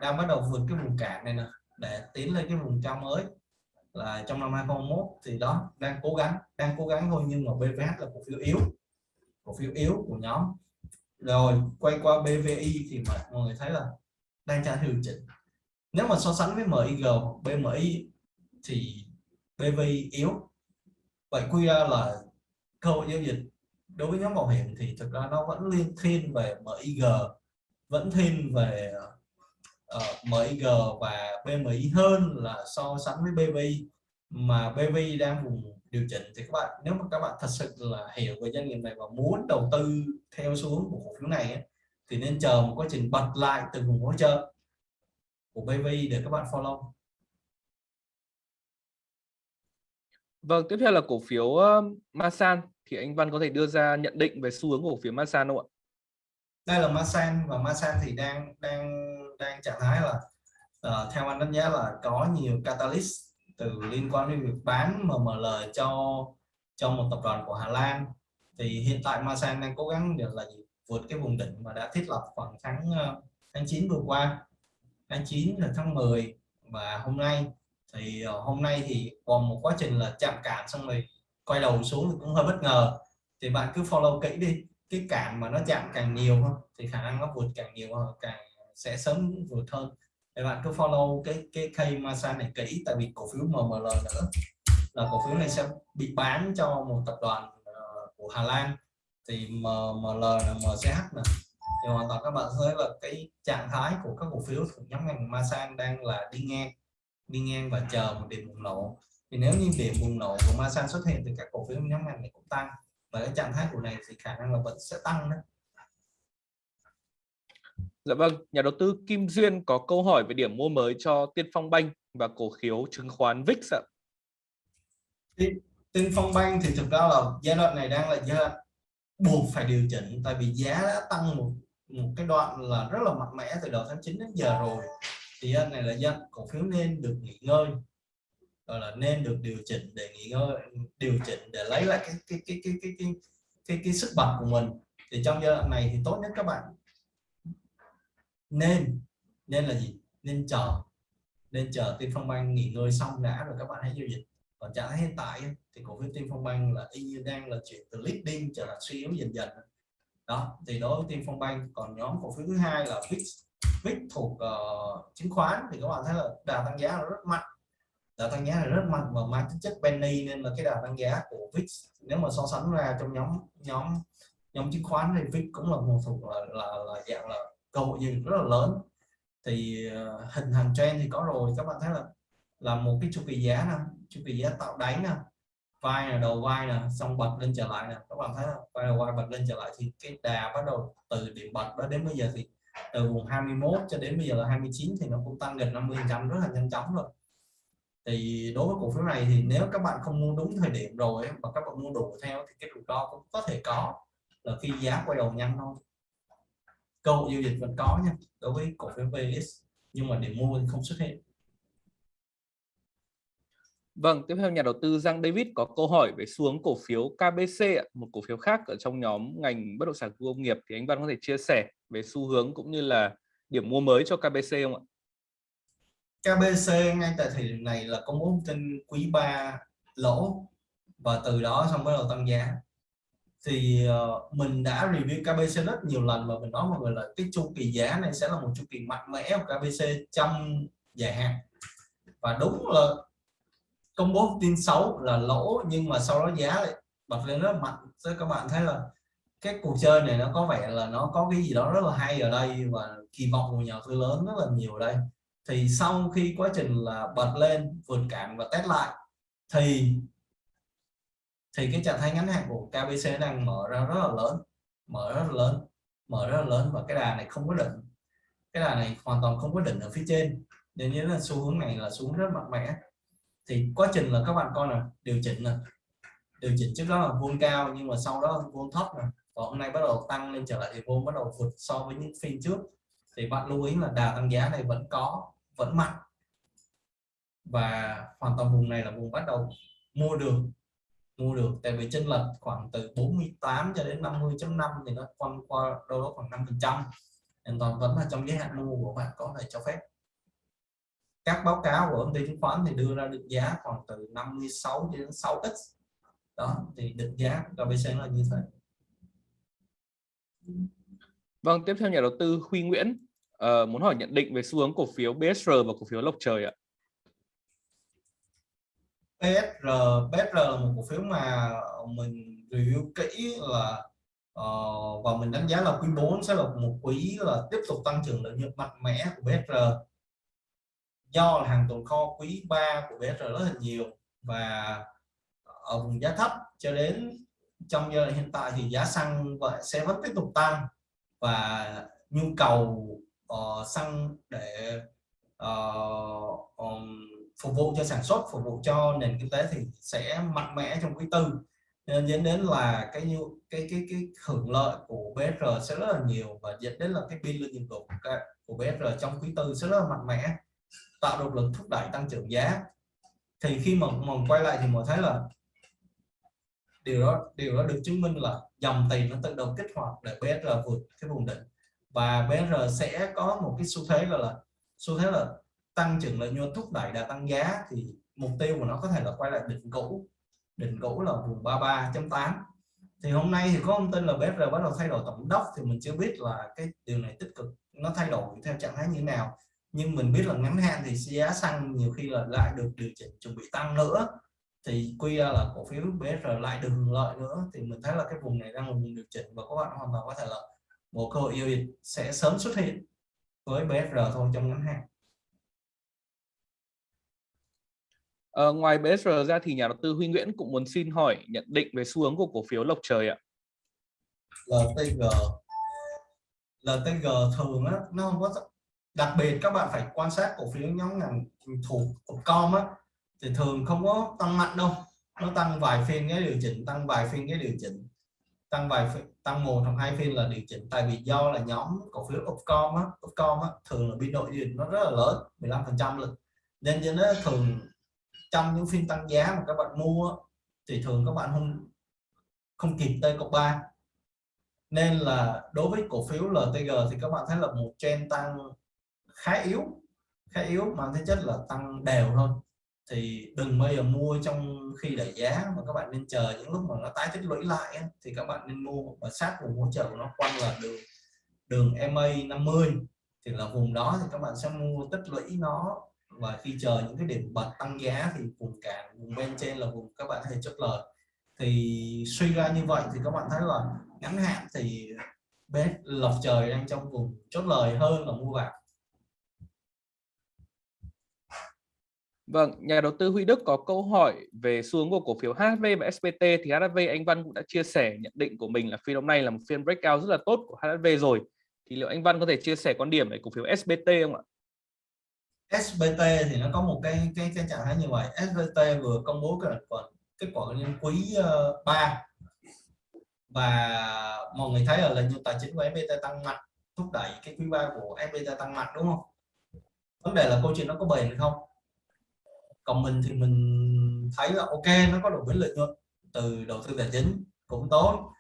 đang bắt đầu vượt cái vùng cản này nè để tiến lên cái vùng cao mới. Là trong năm 2021 thì đó đang cố gắng đang cố gắng thôi nhưng mà BVH là cổ phiếu yếu cổ phiếu yếu của nhóm. Rồi quay qua BVI thì mà mọi người thấy là đang trả điều chỉnh nếu mà so sánh với MIG BMI thì BV yếu. Vậy quy ra là cơ hội giao dịch đối với nhóm bảo hiểm thì thực ra nó vẫn liên thiên về MIG vẫn thiên về ờ, uh, MIG và BMI hơn là so sánh với BV mà BV đang vùng điều chỉnh thì các bạn nếu mà các bạn thật sự là hiểu về doanh nghiệp này và muốn đầu tư theo xuống của cổ phiếu này ấy, thì nên chờ một quá trình bật lại từ vùng hỗ trợ của BVI để các bạn follow. Vâng, tiếp theo là cổ phiếu uh, Masan. Thì anh Văn có thể đưa ra nhận định về xu hướng cổ phiếu Masan không ạ? Đây là Masan và Masan thì đang đang đang trạng thái là uh, theo anh đánh giá là có nhiều catalyst từ liên quan đến việc bán MML cho cho một tập đoàn của Hà Lan. Thì hiện tại Masan đang cố gắng được là vượt cái vùng đỉnh mà đã thiết lập khoảng tháng uh, tháng 9 vừa qua tháng 9 là tháng 10 và hôm nay. Thì ờ, hôm nay thì còn một quá trình là chạm cản xong rồi quay đầu xuống thì cũng hơi bất ngờ. Thì bạn cứ follow kỹ đi cái cản mà nó chạm càng nhiều hơn thì khả năng nó vượt càng nhiều hơn càng sẽ sớm vượt hơn. Thì bạn cứ follow cái cái cây massage này kỹ tại vì cổ phiếu MML nữa. Là cổ phiếu này sẽ bị bán cho một tập đoàn uh, của Hà Lan. Thì MML là MCH này thì hoàn toàn các bạn thấy là cái trạng thái của các cổ phiếu thuộc nhóm ngành Masan đang là đi ngang đi ngang và chờ một điểm bùng nổ thì nếu như điểm bùng nổ của Masan xuất hiện thì các cổ phiếu nhóm ngành này cũng tăng và cái trạng thái của này thì khả năng là vẫn sẽ tăng đấy Dạ vâng, nhà đầu tư Kim Duyên có câu hỏi về điểm mua mới cho Tiên Phong Banh và cổ phiếu chứng khoán VIX ạ. Tiên Phong Banh thì thực ra là giai đoạn này đang là giai đoạn buộc phải điều chỉnh tại vì giá đã tăng một một cái đoạn là rất là mạnh mẽ từ đầu tháng 9 đến giờ rồi. Thì anh này là dân cổ phiếu nên được nghỉ ngơi gọi là nên được điều chỉnh để nghỉ ngơi điều chỉnh để lấy lại cái cái cái cái cái cái cái, cái sức bật của mình. Thì trong giai đoạn này thì tốt nhất các bạn. Nên nên là gì? Nên chờ nên chờ tiên phong banh nghỉ ngơi xong đã rồi các bạn hãy giao dịch. Còn trạng hiện tại thì cổ phiếu tiên phong banh là y như đang là chuyển từ leading trở thành suy yếu dần dần đó thì đối với team phong banh còn nhóm cổ phiếu thứ hai là VIX. VIX thuộc uh, chứng khoán. Thì các bạn thấy là đà tăng giá là rất mạnh. Đà tăng giá là rất mạnh và mang tính chất penny nên là cái đà tăng giá của VIX nếu mà so sánh ra trong nhóm nhóm nhóm chứng khoán thì VIX cũng là một thuộc là, là, là dạng là cơ hội gì rất là lớn. Thì uh, hình thành trend thì có rồi. Các bạn thấy là là một cái chu kỳ giá nè chu kỳ giá tạo đáy nè vai là đầu vai nè, xong bật lên trở lại nè. Các bạn thấy không? Vai đầu vai bật lên trở lại thì cái đà bắt đầu từ điểm bật đó đến bây giờ thì từ vùng 21 cho đến bây giờ là 29 thì nó cũng tăng gần 50 trăm rất là nhanh chóng rồi. Thì đối với cổ phiếu này thì nếu các bạn không mua đúng thời điểm rồi mà các bạn mua đủ theo thì cái rủi ro cũng có thể có là khi giá quay đầu nhanh thôi. Cơ hội giao dịch vẫn có nha, đối với cổ phiếu VX nhưng mà để mua thì không xuất hiện. Vâng, tiếp theo nhà đầu tư Giang David có câu hỏi về xuống cổ phiếu KBC, một cổ phiếu khác ở trong nhóm ngành bất động sản công nghiệp thì anh Văn có thể chia sẻ về xu hướng cũng như là điểm mua mới cho KBC không ạ? KBC ngay tại thời điểm này là công bố tin quý 3 lỗ và từ đó xong bắt đầu tăng giá thì ờ, mình đã review KBC rất nhiều lần và mình nói mọi người là cái chu kỳ giá này sẽ là một chu kỳ mạnh mẽ của KBC trong dài hạn và đúng là công bố tin xấu là lỗ, nhưng mà sau đó giá lại bật lên rất mạnh. Cho các bạn thấy là cái cuộc chơi này nó có vẻ là nó có cái gì đó rất là hay ở đây và kỳ vọng của nhà đầu tư lớn rất là nhiều ở đây. Thì sau khi quá trình là bật lên, vượt cản và test lại, thì thì cái trạng thái ngắn hạn của KBC đang mở ra rất là lớn, mở rất là lớn, mở rất là lớn và cái đà này không có định cái đà này hoàn toàn không có định ở phía trên. Nên nhớ là xu hướng này là xuống rất mạnh mẽ thì quá trình là các bạn coi là điều chỉnh này điều chỉnh trước đó là vôn cao, nhưng mà sau đó vôn thấp này và hôm nay bắt đầu tăng lên trở lại thì vôn bắt đầu vượt so với những phiên trước. Thì bạn lưu ý là đà tăng giá này vẫn có, vẫn mạnh. Và hoàn toàn vùng này là vùng bắt đầu mua được mua được. Tại vì chênh lệch khoảng từ 48 cho đến 50.5 thì nó quanh qua đâu đó khoảng 5 phần trăm. Hoàn toàn vẫn là trong giới hạn mua của bạn có thể cho phép các báo cáo của công ty chứng khoán thì đưa ra định giá khoảng từ 56 đến 6x đó thì định giá của KBC là như thế. Vâng tiếp theo nhà đầu tư Huy Nguyễn uh, muốn hỏi nhận định về xu hướng cổ phiếu BSR và cổ phiếu Lộc Trời ạ. BSR BSR là một cổ phiếu mà mình review kỹ là uh, và mình đánh giá là quý 4 sẽ là một quý là tiếp tục tăng trưởng lợi nhuận mạnh mẽ của BSR do là hàng tồn kho quý 3 của BR rất là nhiều và ở vùng giá thấp cho đến trong giai đoạn hiện tại thì giá xăng vậy sẽ vẫn tiếp tục tăng và nhu cầu uh, xăng để uh, um, phục vụ cho sản xuất phục vụ cho nền kinh tế thì sẽ mạnh mẽ trong quý tư. Nên dẫn đến là cái như cái cái cái hưởng lợi của BR sẽ rất là nhiều và dẫn đến là cái biên lợi nhuận của của BR trong quý tư sẽ rất là mạnh mẽ tạo động lực thúc đẩy tăng trưởng giá. Thì khi mà mình quay lại thì mình thấy là điều đó điều đó được chứng minh là dòng tiền nó tự động kích hoạt để BR vượt cái vùng đỉnh. Và BR sẽ có một cái xu thế gọi là, xu thế là tăng trưởng lợi nhuận thúc đẩy đã tăng giá thì mục tiêu của nó có thể là quay lại đỉnh cũ. Đỉnh cũ là vùng 33.8 thì hôm nay thì có thông tin là BR bắt đầu thay đổi tổng đốc thì mình chưa biết là cái điều này tích cực, nó thay đổi theo trạng thái như thế nào nhưng mình biết là ngắn hạn thì giá xăng nhiều khi là lại được điều chỉnh chuẩn bị tăng nữa. Thì quy ra là cổ phiếu BR lại được hưởng lợi nữa. Thì mình thấy là cái vùng này đang là vùng điều chỉnh và các bạn hoàn toàn có thể là một cơ hội yêu sẽ sớm xuất hiện với BR thôi trong ngắn hạn. À, ngoài BSR ra thì nhà đầu tư Huy Nguyễn cũng muốn xin hỏi nhận định về xu hướng của cổ phiếu Lộc Trời ạ. LTG LTG thường á nó không có đặc biệt các bạn phải quan sát cổ phiếu nhóm ngành thuộc com á thì thường không có tăng mạnh đâu. Nó tăng vài phiên cái điều chỉnh tăng vài phiên cái điều chỉnh tăng vài phiên, tăng một hoặc hai phiên là điều chỉnh. Tại vì do là nhóm cổ phiếu Upcom á Upcom á thường là biên độ điều chỉnh nó rất là lớn 15 phần trăm lực. Nên cho nó thường trong những phiên tăng giá mà các bạn mua thì thường các bạn không không kịp T cộng 3 nên là đối với cổ phiếu LTG thì các bạn thấy là một trend tăng khá yếu khá yếu mà thực chất là tăng đều thôi. Thì đừng bao giờ mua trong khi đẩy giá mà các bạn nên chờ những lúc mà nó tái tích lũy lại thì các bạn nên mua và sát vùng hỗ trợ của nó quanh là đường đường MA 50 thì là vùng đó thì các bạn sẽ mua tích lũy nó. Và khi chờ những cái điểm bật tăng giá thì vùng cản vùng bên trên là vùng các bạn hay chốt lời. Thì suy ra như vậy thì các bạn thấy là ngắn hạn thì bên lọc trời đang trong vùng chốt lời hơn là mua vào. Vâng, nhà đầu tư Huy Đức có câu hỏi về xuống của cổ phiếu HV và SPT thì HV anh Văn cũng đã chia sẻ nhận định của mình là phiên hôm nay là một phiên breakout rất là tốt của HV rồi. Thì liệu anh Văn có thể chia sẻ quan điểm về cổ phiếu SPT không ạ? SBT thì nó có một cái cái cái trạng thái như vậy SBT vừa công bố cái kết quả liên quý ờ, uh, 3 và mọi người thấy là lợi nhuận tài chính của SPT tăng mạnh thúc đẩy cái quý 3 của SPT tăng mạnh đúng không vấn đề là câu chuyện nó có bền không còn mình thì mình thấy là ok nó có độ biến lợi nhuận từ đầu tư tài chính cũng tốt.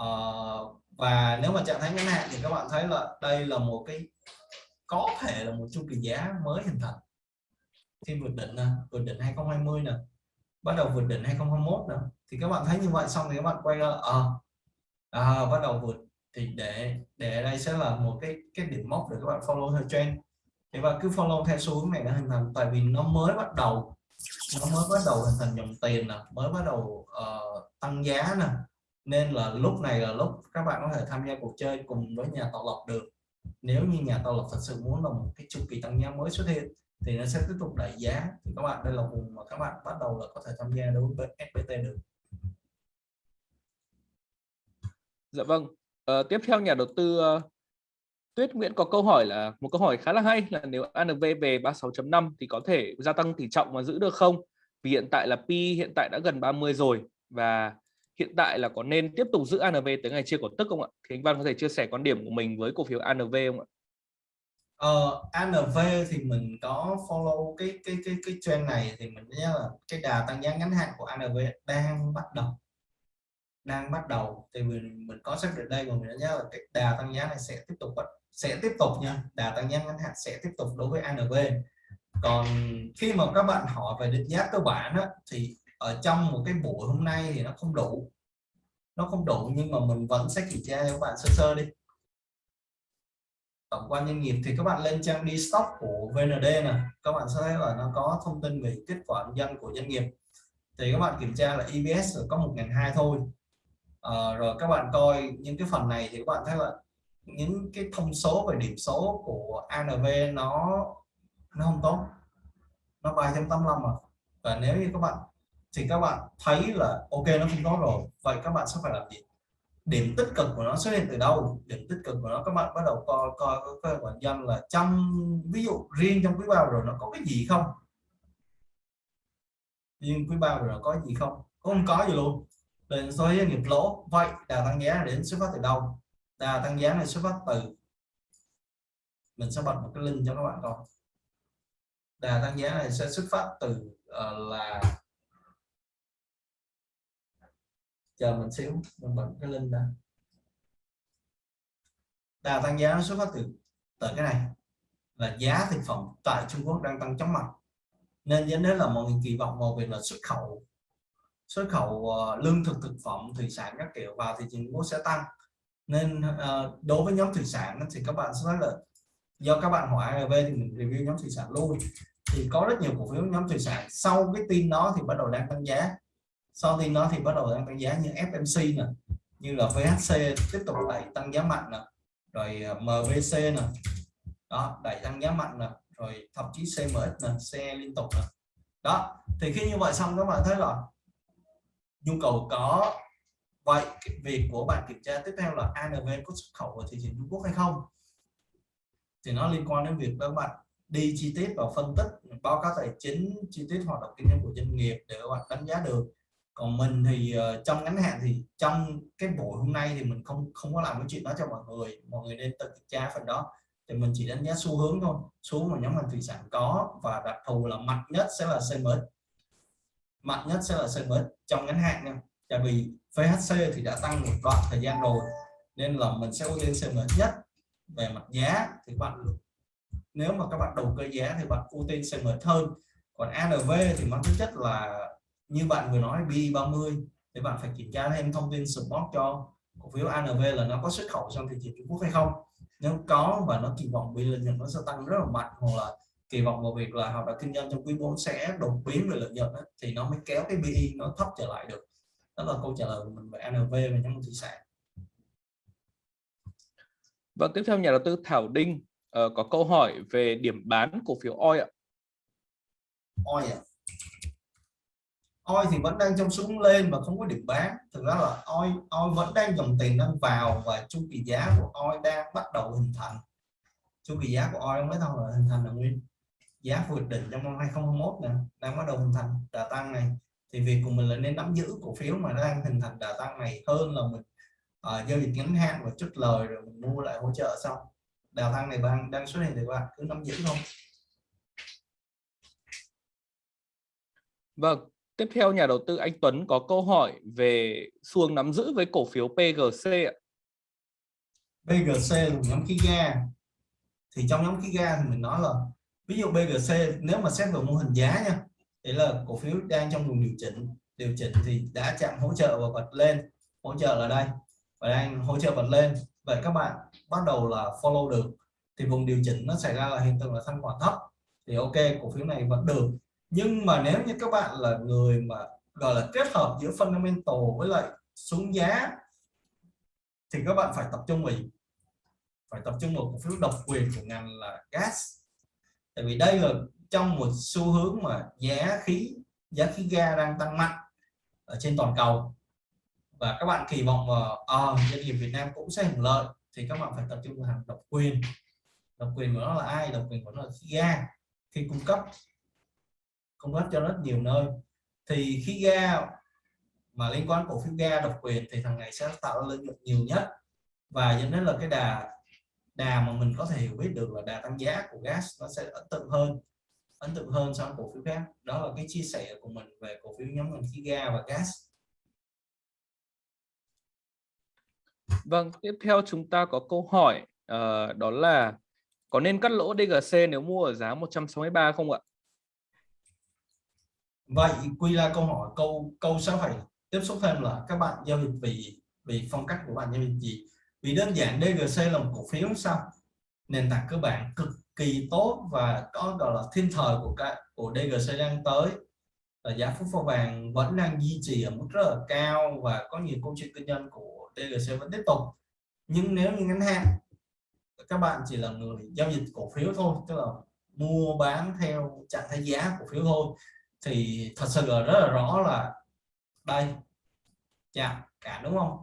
Uh, và nếu mà trạng thái ngắn hạn thì các bạn thấy là đây là một cái có thể là một chu kỳ giá mới hình thành. Khi vượt đỉnh nè vượt đỉnh 2020 nè bắt đầu vượt đỉnh 2021 nè thì các bạn thấy như vậy xong thì các bạn quay ra à, à, bắt đầu vượt. Thì để để đây sẽ là một cái cái điểm mốc để các bạn follow theo trend thì và cứ follow theo xu hướng này đã hình thành tại vì nó mới bắt đầu nó mới bắt đầu hình thành dòng tiền nè mới bắt đầu uh, tăng giá nè. Nên là lúc này là lúc các bạn có thể tham gia cuộc chơi cùng với nhà tạo lập được. Nếu như nhà tạo lập thật sự muốn là một cái chu kỳ tăng giá mới xuất hiện thì nó sẽ tiếp tục đẩy giá. Thì các bạn đây là vùng mà các bạn bắt đầu là có thể tham gia đối với FPT được. Dạ vâng. À, tiếp theo nhà đầu tư uh, Tuyết Nguyễn có câu hỏi là một câu hỏi khá là hay là nếu ANV về 36.5 thì có thể gia tăng tỷ trọng và giữ được không vì hiện tại là P hiện tại đã gần 30 rồi và hiện tại là có nên tiếp tục giữ ANV tới ngày chia cổ tức không ạ? Thì anh Văn có thể chia sẻ quan điểm của mình với cổ phiếu ANV không ạ? Ờ, ANV thì mình có follow cái cái cái cái trend này thì mình nhớ là cái đà tăng giá ngắn hạn của ANV đang bắt đầu đang bắt đầu thì mình mình có xác định đây và mình nhớ là cái đà tăng giá này sẽ tiếp tục sẽ tiếp tục nha. Đà tăng giá ngắn hạn sẽ tiếp tục đối với ANV còn khi mà các bạn hỏi về định giá cơ bản á, thì ở trong một cái buổi hôm nay thì nó không đủ. Nó không đủ nhưng mà mình vẫn sẽ kiểm tra cho các bạn sơ sơ đi. Tổng quan doanh nghiệp thì các bạn lên trang đi stock của VND nè. Các bạn sẽ thấy là nó có thông tin về kết quả kinh doanh của doanh nghiệp. Thì các bạn kiểm tra là EBS có một ngàn hai thôi. À, rồi các bạn coi những cái phần này thì các bạn thấy là những cái thông số về điểm số của ANV nó nó không tốt. Nó 3.85 mà. Và nếu như các bạn, thì các bạn thấy là ok, nó không tốt rồi, vậy các bạn sẽ phải làm gì? Điểm tích cực của nó xuất hiện từ đâu? Điểm tích cực của nó, các bạn bắt đầu coi coi coi quản danh là trong ví dụ riêng trong quý bao rồi nó có cái gì không? Nhưng quý ba rồi nó có gì không? Không có gì luôn. Đến số doanh nghiệp lỗ, vậy đà tăng giá đến xuất phát từ đâu? Đà tăng giá này xuất phát từ mình sẽ bật một cái link cho các bạn coi. Đà tăng giá này sẽ xuất phát từ uh, là chờ mình xíu mình bật cái link ra. Đà tăng giá nó xuất phát từ từ cái này là giá thực phẩm tại Trung Quốc đang tăng chóng mặt. Nên dẫn đến là mọi người kỳ vọng vào việc là xuất khẩu xuất khẩu uh, lương thực thực phẩm thủy sản các kiểu vào thị trường Trung Quốc sẽ tăng nên uh, đối với nhóm thủy sản thì các bạn sẽ nói là do các bạn hỏi ARV thì mình review nhóm thủy sản luôn. Thì có rất nhiều cổ phiếu nhóm thủy sản. Sau cái tin đó thì bắt đầu đang tăng giá. Sau tin đó thì bắt đầu đang tăng giá như FMC nè như là VHC tiếp tục đẩy tăng giá mạnh nè rồi ờ, MVC nè. Đó đẩy tăng giá mạnh nè rồi thậm chí CMX nè xe liên tục nè. Đó thì khi như vậy xong các bạn thấy là nhu cầu có vậy việc của bạn kiểm tra tiếp theo là ANV có xuất khẩu vào thị trường Trung Quốc hay không? Thì nó liên quan đến việc các bạn đi chi tiết vào phân tích báo cáo tài chính chi tiết hoạt động kinh doanh của doanh nghiệp để các bạn đánh giá được. Còn mình thì uh, trong ngắn hạn thì trong cái buổi hôm nay thì mình không không có làm cái chuyện đó cho mọi người. Mọi người nên tự kiểm tra phần đó. Thì mình chỉ đánh giá xu hướng thôi. Xu mà nhóm ngành thủy sản có và đặc thù là mạnh nhất sẽ là CMX mạnh nhất sẽ là CMX trong ngắn hạn nha. Tại vì VHC thì đã tăng một đoạn thời gian rồi, nên là mình sẽ ưu tiên CMX nhất về mặt giá thì bạn nếu mà các bạn đầu cơ giá thì bạn ưu tiên CMX hơn còn ANV thì mang tính chất là như bạn vừa nói B30 thì bạn phải kiểm tra thêm thông tin support cho cổ phiếu ANV là nó có xuất khẩu sang thị trường Trung Quốc hay không. Nếu có và nó kỳ vọng bị lợi nhuận nó sẽ tăng rất là mạnh, hoặc là kỳ vọng vào việc là hoạt động kinh doanh trong quý 4 sẽ đột biến về lợi nhuận thì nó mới kéo cái BI nó thấp trở lại được đó là câu trả lời của mình về ANV và nhóm thủy sản Vâng, tiếp theo nhà đầu tư Thảo Đinh uh, có câu hỏi về điểm bán cổ phiếu OI ạ. OI ạ. OI thì vẫn đang trong xuống lên và không có điểm bán. Thực ra là OI, OI vẫn đang dòng tiền đang vào và chu kỳ giá của OI đang bắt đầu hình thành. Chu kỳ giá của OI mới đâu là hình thành là nguyên giá vượt đỉnh trong năm 2021 nè đang bắt đầu hình thành đà tăng này thì việc của mình là nên nắm giữ cổ phiếu mà nó đang hình thành đà tăng này hơn là mình uh, giao dịch ngắn hạn và chút lời rồi mình mua lại hỗ trợ xong đà tăng này đang đang xuất hiện thì bạn cứ nắm giữ không Vâng, tiếp theo nhà đầu tư anh Tuấn có câu hỏi về xuồng nắm giữ với cổ phiếu PGC ạ. PGC là nhóm khí ga. Thì trong nhóm khí ga thì mình nói là ví dụ BGC nếu mà xét về mô hình giá nha đấy là cổ phiếu đang trong vùng điều chỉnh. Điều chỉnh thì đã chạm hỗ trợ và bật lên. Hỗ trợ là đây, và đang hỗ trợ bật lên. Vậy các bạn bắt đầu là follow được. Thì vùng điều chỉnh nó xảy ra là hiện tượng là thanh khoản thấp. Thì ok, cổ phiếu này vẫn được. Nhưng mà nếu như các bạn là người mà, gọi là, kết hợp giữa fundamental với lại xuống giá, thì các bạn phải tập trung vào phải tập trung vào cổ phiếu độc quyền của ngành là gas. Tại vì đây là trong một xu hướng mà giá khí giá khí ga đang tăng mạnh ở trên toàn cầu. Và các bạn kỳ vọng mà à, ờ, doanh nghiệp Việt Nam cũng sẽ hưởng lợi thì các bạn phải tập trung vào hàng độc quyền. Độc quyền của nó là ai? Độc quyền của nó là khí ga. Khi cung cấp cung cấp cho rất nhiều nơi thì khí ga mà liên quan cổ phiếu ga độc quyền thì thằng này sẽ tạo ra lợi nhuận nhiều nhất. Và dẫn đến là cái đà đà mà mình có thể hiểu biết được là đà tăng giá của gas nó sẽ ấn tượng hơn ấn tượng hơn so với cổ phiếu khác đó là cái chia sẻ của mình về cổ phiếu nhóm ngành khí ga và gas Vâng, tiếp theo chúng ta có câu hỏi uh, đó là có nên cắt lỗ DGC nếu mua ở giá 163 không ạ? Vậy quy ra câu hỏi câu câu sẽ phải tiếp xúc thêm là các bạn giao dịch vì vì phong cách của bạn giao dịch gì? Vì đơn giản DGC là một cổ phiếu sao? Nền tảng cơ bản cực kỳ tốt và có, gọi là, thiên thời của cái, của DGC đang tới. Và giá phút pha vàng vẫn đang duy trì ở mức rất là cao và có nhiều câu chuyện kinh doanh của DGC vẫn tiếp tục. Nhưng nếu như ngắn hạn, các bạn chỉ là người giao dịch cổ phiếu thôi, tức là mua bán theo trạng thái giá cổ phiếu thôi, thì thật sự là rất là rõ là đây, chạm, cả đúng không?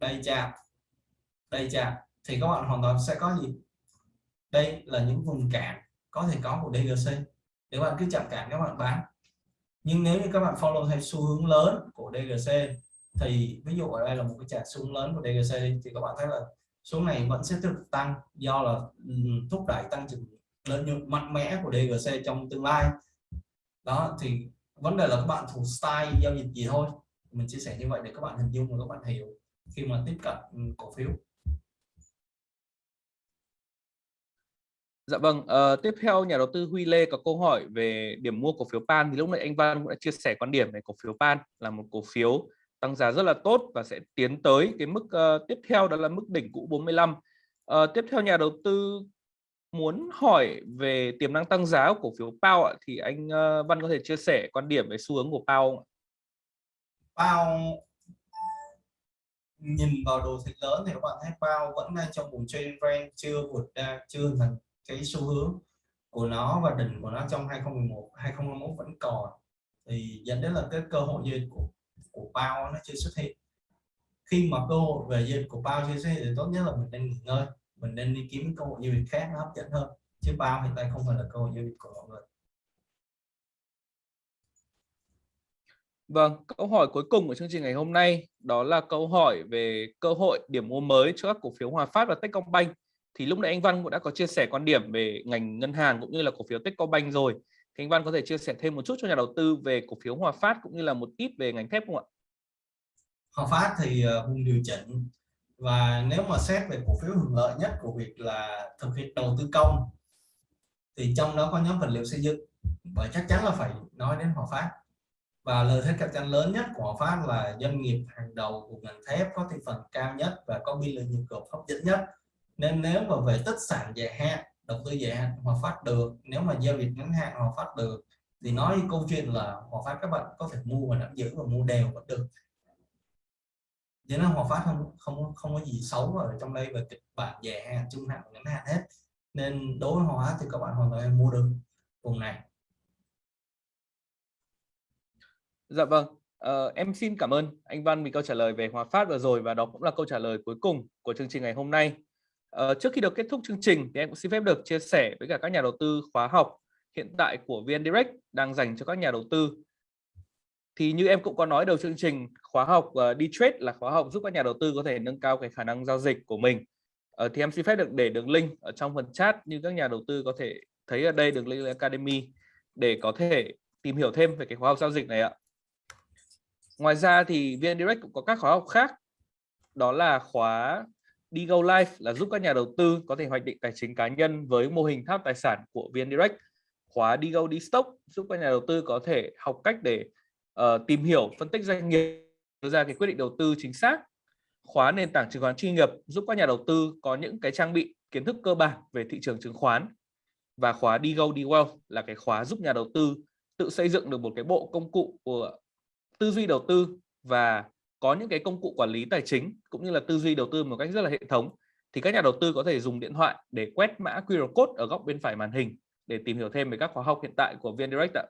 Đây chạm đây chạm, thì các bạn hoàn toàn sẽ có gì? Đây là những vùng cản có thể có của DGC nếu bạn cứ chạm cản, các bạn bán. Nhưng nếu như các bạn follow theo xu hướng lớn của DGC thì ví dụ ở đây là một cái chart xu hướng lớn của DGC thì các bạn thấy là số này vẫn sẽ tiếp tục tăng do là thúc đẩy tăng trưởng lợi nhuận mạnh mẽ của DGC trong tương lai. Đó, thì vấn đề là các bạn thuộc style giao dịch gì thôi. Mình chia sẻ như vậy để các bạn hình dung và các bạn hiểu khi mà tiếp cận cổ phiếu. Dạ vâng, uh, tiếp theo nhà đầu tư Huy Lê có câu hỏi về điểm mua cổ phiếu PAN thì lúc nãy anh Văn cũng đã chia sẻ quan điểm về cổ phiếu PAN là một cổ phiếu tăng giá rất là tốt và sẽ tiến tới cái mức uh, tiếp theo đó là mức đỉnh cũ 45. Uh, ờ, tiếp theo nhà đầu tư muốn hỏi về tiềm năng tăng giá của cổ phiếu PAO ạ thì anh uh, Văn có thể chia sẻ quan điểm về xu hướng của PAO không ạ? PAO nhìn vào đồ thị lớn thì các bạn thấy PAO vẫn đang trong vùng trend range chưa vượt ra chưa thành cái xu hướng của nó và đỉnh của nó trong 2011 2021 vẫn còn. Thì dẫn đến là cái cơ hội duyên của của bao nó chưa xuất hiện. Khi mà cơ hội về duyên của bao chưa xuất hiện thì tốt nhất là mình nên nghỉ ngơi mình nên đi kiếm cơ hội giao dịch khác nó hấp dẫn hơn chứ bao hiện tại không phải là cơ hội giao dịch của mọi người. Vâng, câu hỏi cuối cùng của chương trình ngày hôm nay đó là câu hỏi về cơ hội điểm mua mới cho các cổ phiếu Hòa Phát và Techcombank thì lúc nãy anh Văn cũng đã có chia sẻ quan điểm về ngành ngân hàng cũng như là cổ phiếu Techcombank rồi. Thì anh Văn có thể chia sẻ thêm một chút cho nhà đầu tư về cổ phiếu Hòa Phát cũng như là một ít về ngành thép không ạ? Hòa Phát thì ờ, vùng điều chỉnh. Và nếu mà xét về cổ phiếu hưởng lợi nhất của việc là thực hiện đầu tư công, thì trong đó có nhóm vật liệu xây dựng. Và chắc chắn là phải nói đến Hòa Phát. Và lợi thế cạnh tranh lớn nhất của Hòa Phát là doanh nghiệp hàng đầu của ngành thép có thị phần cao nhất và có biên lợi nhuận gộp hấp dẫn nhất nên nếu mà về tích sản dài hạn đầu tư dài hạn hòa phát được nếu mà giao dịch ngắn hạn hòa phát được thì nói câu chuyện là hòa phát các bạn có thể mua và nắm giữ và mua đều vẫn được. Thế nên hòa phát không không không có gì xấu ở trong đây về kịch bản dài hạn trung hạn ngắn hạn hết. Nên đối với hòa phát thì các bạn hoàn toàn mua được vùng này. Dạ vâng, uh, em xin cảm ơn anh Văn vì câu trả lời về Hòa Phát vừa rồi và đó cũng là câu trả lời cuối cùng của chương trình ngày hôm nay. Ờ, trước khi được kết thúc chương trình thì em cũng xin phép được chia sẻ với cả các nhà đầu tư khóa học hiện tại của VN Direct đang dành cho các nhà đầu tư. Thì như em cũng có nói đầu chương trình, khóa học ờ, uh, đi trade là khóa học giúp các nhà đầu tư có thể nâng cao cái khả năng giao dịch của mình. Uh, thì em xin phép được để đường link ở trong phần chat như các nhà đầu tư có thể thấy ở đây đường link Academy để có thể tìm hiểu thêm về cái khóa học giao dịch này ạ. Ngoài ra thì VN Direct cũng có các khóa học khác đó là khóa đi go live là giúp các nhà đầu tư có thể hoạch định tài chính cá nhân với mô hình tháp tài sản của VN Direct. Khóa đi go đi stock giúp các nhà đầu tư có thể học cách để uh, tìm hiểu, phân tích doanh nghiệp, đưa ra cái quyết định đầu tư chính xác. Khóa nền tảng chứng khoán chuyên nghiệp giúp các nhà đầu tư có những cái trang bị kiến thức cơ bản về thị trường chứng khoán. Và khóa đi go đi well là cái khóa giúp nhà đầu tư tự xây dựng được một cái bộ công cụ của tư duy đầu tư và có những cái công cụ quản lý tài chính cũng như là tư duy đầu tư một cách rất là hệ thống thì các nhà đầu tư có thể dùng điện thoại để quét mã QR code ở góc bên phải màn hình để tìm hiểu thêm về các khóa học hiện tại của VN Direct ạ.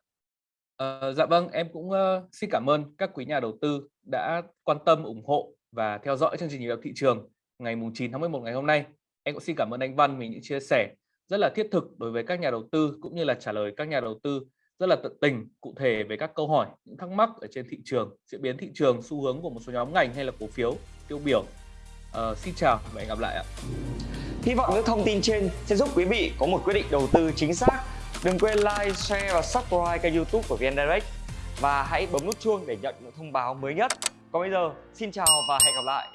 À, dạ vâng, em cũng uh, xin cảm ơn các quý nhà đầu tư đã quan tâm ủng hộ và theo dõi chương trình nhịp đập thị trường ngày 9 tháng 11 ngày hôm nay. Em cũng xin cảm ơn anh Văn vì những chia sẻ rất là thiết thực đối với các nhà đầu tư cũng như là trả lời các nhà đầu tư rất là tận tình cụ thể về các câu hỏi những thắc mắc ở trên thị trường diễn biến thị trường xu hướng của một số nhóm ngành hay là cổ phiếu tiêu biểu uh, xin chào và hẹn gặp lại ạ Hy vọng những thông tin trên sẽ giúp quý vị có một quyết định đầu tư chính xác. Đừng quên like, share và subscribe kênh youtube của VN Direct và hãy bấm nút chuông để nhận những thông báo mới nhất. Còn bây giờ, xin chào và hẹn gặp lại.